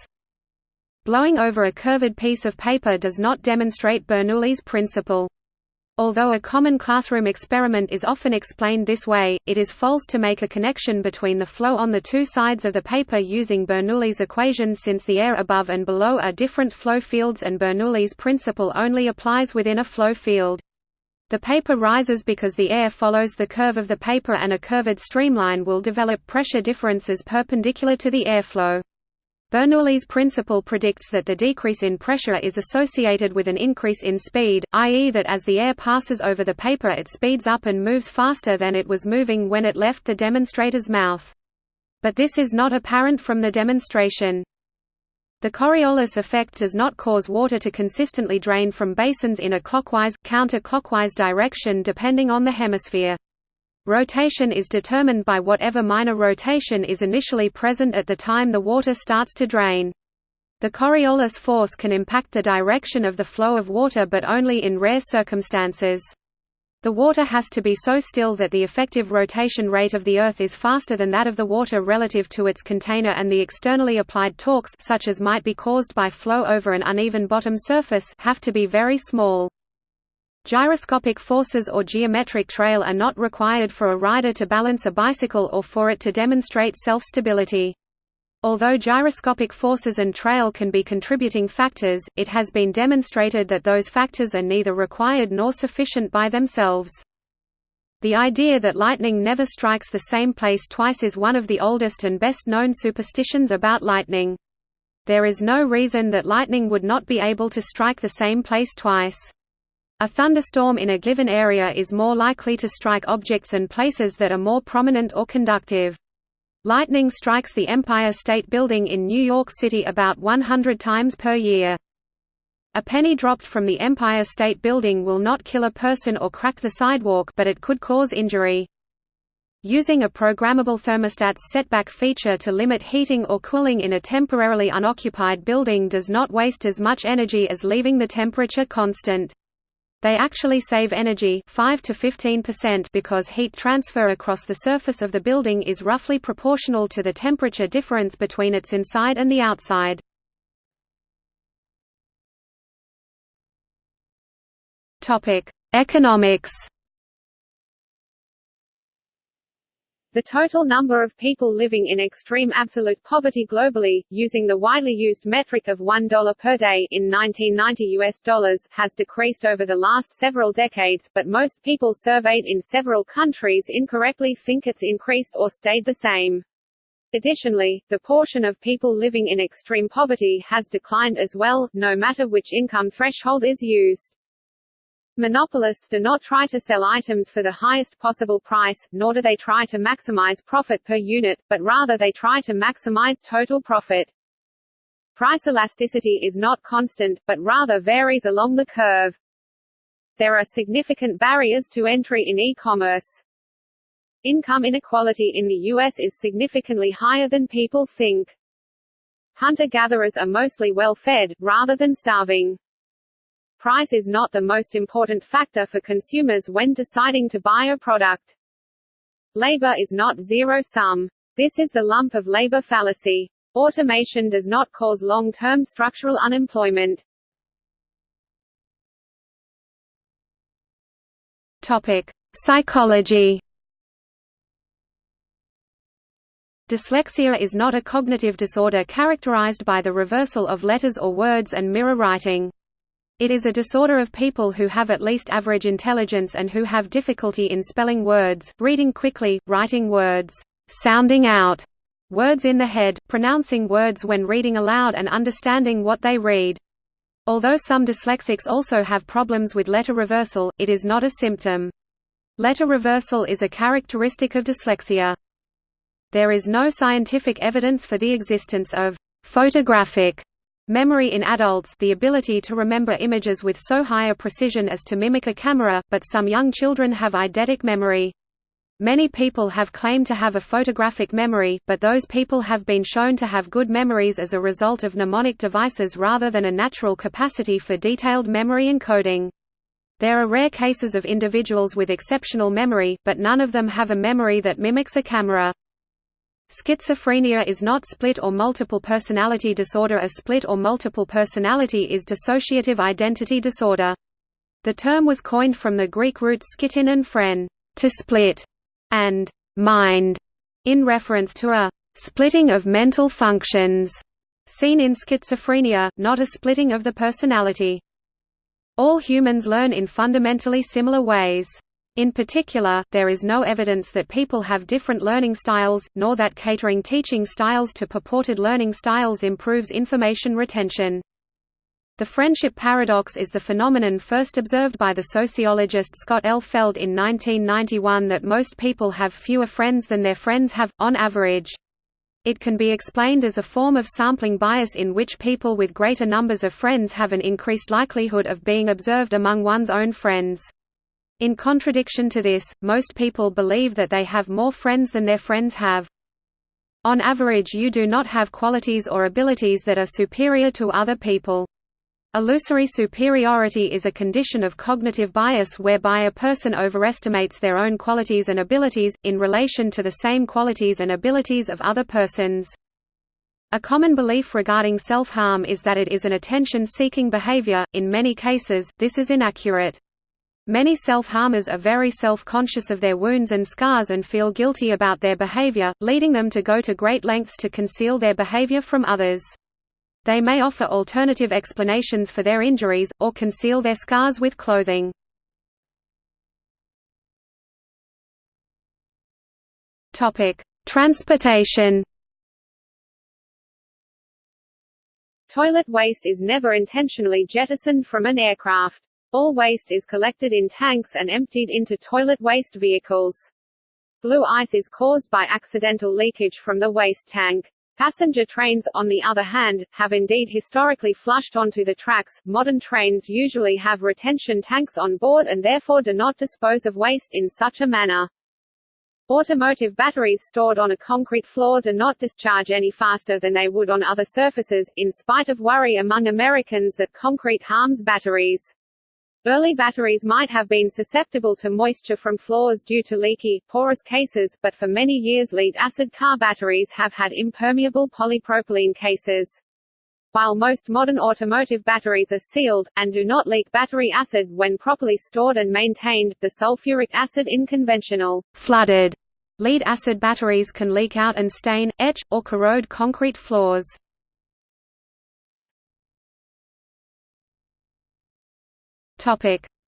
Blowing over a curved piece of paper does not demonstrate Bernoulli's principle. Although a common classroom experiment is often explained this way, it is false to make a connection between the flow on the two sides of the paper using Bernoulli's equation since the air above and below are different flow fields and Bernoulli's principle only applies within a flow field. The paper rises because the air follows the curve of the paper and a curved streamline will develop pressure differences perpendicular to the airflow. Bernoulli's principle predicts that the decrease in pressure is associated with an increase in speed, i.e. that as the air passes over the paper it speeds up and moves faster than it was moving when it left the demonstrator's mouth. But this is not apparent from the demonstration. The Coriolis effect does not cause water to consistently drain from basins in a clockwise, counter-clockwise direction depending on the hemisphere. Rotation is determined by whatever minor rotation is initially present at the time the water starts to drain. The Coriolis force can impact the direction of the flow of water but only in rare circumstances. The water has to be so still that the effective rotation rate of the Earth is faster than that of the water relative to its container and the externally applied torques such as might be caused by flow over an uneven bottom surface have to be very small. Gyroscopic forces or geometric trail are not required for a rider to balance a bicycle or for it to demonstrate self-stability. Although gyroscopic forces and trail can be contributing factors, it has been demonstrated that those factors are neither required nor sufficient by themselves. The idea that lightning never strikes the same place twice is one of the oldest and best known superstitions about lightning. There is no reason that lightning would not be able to strike the same place twice. A thunderstorm in a given area is more likely to strike objects and places that are more prominent or conductive. Lightning strikes the Empire State Building in New York City about 100 times per year. A penny dropped from the Empire State Building will not kill a person or crack the sidewalk but it could cause injury. Using a programmable thermostat's setback feature to limit heating or cooling in a temporarily unoccupied building does not waste as much energy as leaving the temperature constant. They actually save energy 5 to 15% because heat transfer across the surface of the building is roughly proportional to the temperature difference between its inside and the outside. Topic: Economics The total number of people living in extreme absolute poverty globally, using the widely used metric of $1 per day in 1990 US dollars, has decreased over the last several decades, but most people surveyed in several countries incorrectly think it's increased or stayed the same. Additionally, the portion of people living in extreme poverty has declined as well, no matter which income threshold is used. Monopolists do not try to sell items for the highest possible price, nor do they try to maximize profit per unit, but rather they try to maximize total profit. Price elasticity is not constant, but rather varies along the curve. There are significant barriers to entry in e-commerce. Income inequality in the U.S. is significantly higher than people think. Hunter-gatherers are mostly well-fed, rather than starving. Price is not the most important factor for consumers when deciding to buy a product. Labor is not zero-sum. This is the lump of labor fallacy. Automation does not cause long-term structural unemployment. Topic: Psychology. Dyslexia is not a cognitive disorder characterized by the reversal of letters or words and mirror writing. It is a disorder of people who have at least average intelligence and who have difficulty in spelling words, reading quickly, writing words, sounding out words in the head, pronouncing words when reading aloud and understanding what they read. Although some dyslexics also have problems with letter reversal, it is not a symptom. Letter reversal is a characteristic of dyslexia. There is no scientific evidence for the existence of photographic memory in adults the ability to remember images with so high a precision as to mimic a camera, but some young children have eidetic memory. Many people have claimed to have a photographic memory, but those people have been shown to have good memories as a result of mnemonic devices rather than a natural capacity for detailed memory encoding. There are rare cases of individuals with exceptional memory, but none of them have a memory that mimics a camera. Schizophrenia is not split or multiple personality disorder A split or multiple personality is dissociative identity disorder. The term was coined from the Greek roots schizein and phren to split", and «mind», in reference to a «splitting of mental functions» seen in schizophrenia, not a splitting of the personality. All humans learn in fundamentally similar ways. In particular, there is no evidence that people have different learning styles, nor that catering teaching styles to purported learning styles improves information retention. The friendship paradox is the phenomenon first observed by the sociologist Scott L. Feld in 1991 that most people have fewer friends than their friends have, on average. It can be explained as a form of sampling bias in which people with greater numbers of friends have an increased likelihood of being observed among one's own friends. In contradiction to this, most people believe that they have more friends than their friends have. On average you do not have qualities or abilities that are superior to other people. Illusory superiority is a condition of cognitive bias whereby a person overestimates their own qualities and abilities, in relation to the same qualities and abilities of other persons. A common belief regarding self-harm is that it is an attention-seeking behavior, in many cases, this is inaccurate. Many self-harmers are very self-conscious of their wounds and scars and feel guilty about their behavior, leading them to go to great lengths to conceal their behavior from others. They may offer alternative explanations for their injuries, or conceal their scars with clothing. Transportation Toilet waste is never intentionally jettisoned from an aircraft. All waste is collected in tanks and emptied into toilet waste vehicles. Blue ice is caused by accidental leakage from the waste tank. Passenger trains, on the other hand, have indeed historically flushed onto the tracks. Modern trains usually have retention tanks on board and therefore do not dispose of waste in such a manner. Automotive batteries stored on a concrete floor do not discharge any faster than they would on other surfaces, in spite of worry among Americans that concrete harms batteries. Early batteries might have been susceptible to moisture from floors due to leaky, porous cases, but for many years lead-acid car batteries have had impermeable polypropylene cases. While most modern automotive batteries are sealed, and do not leak battery acid when properly stored and maintained, the sulfuric acid in conventional flooded lead-acid batteries can leak out and stain, etch, or corrode concrete floors.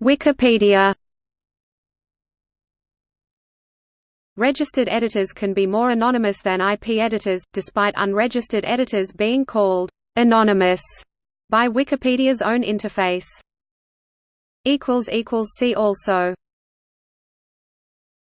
Wikipedia Registered editors can be more anonymous than IP editors, despite unregistered editors being called «anonymous» by Wikipedia's own interface. See also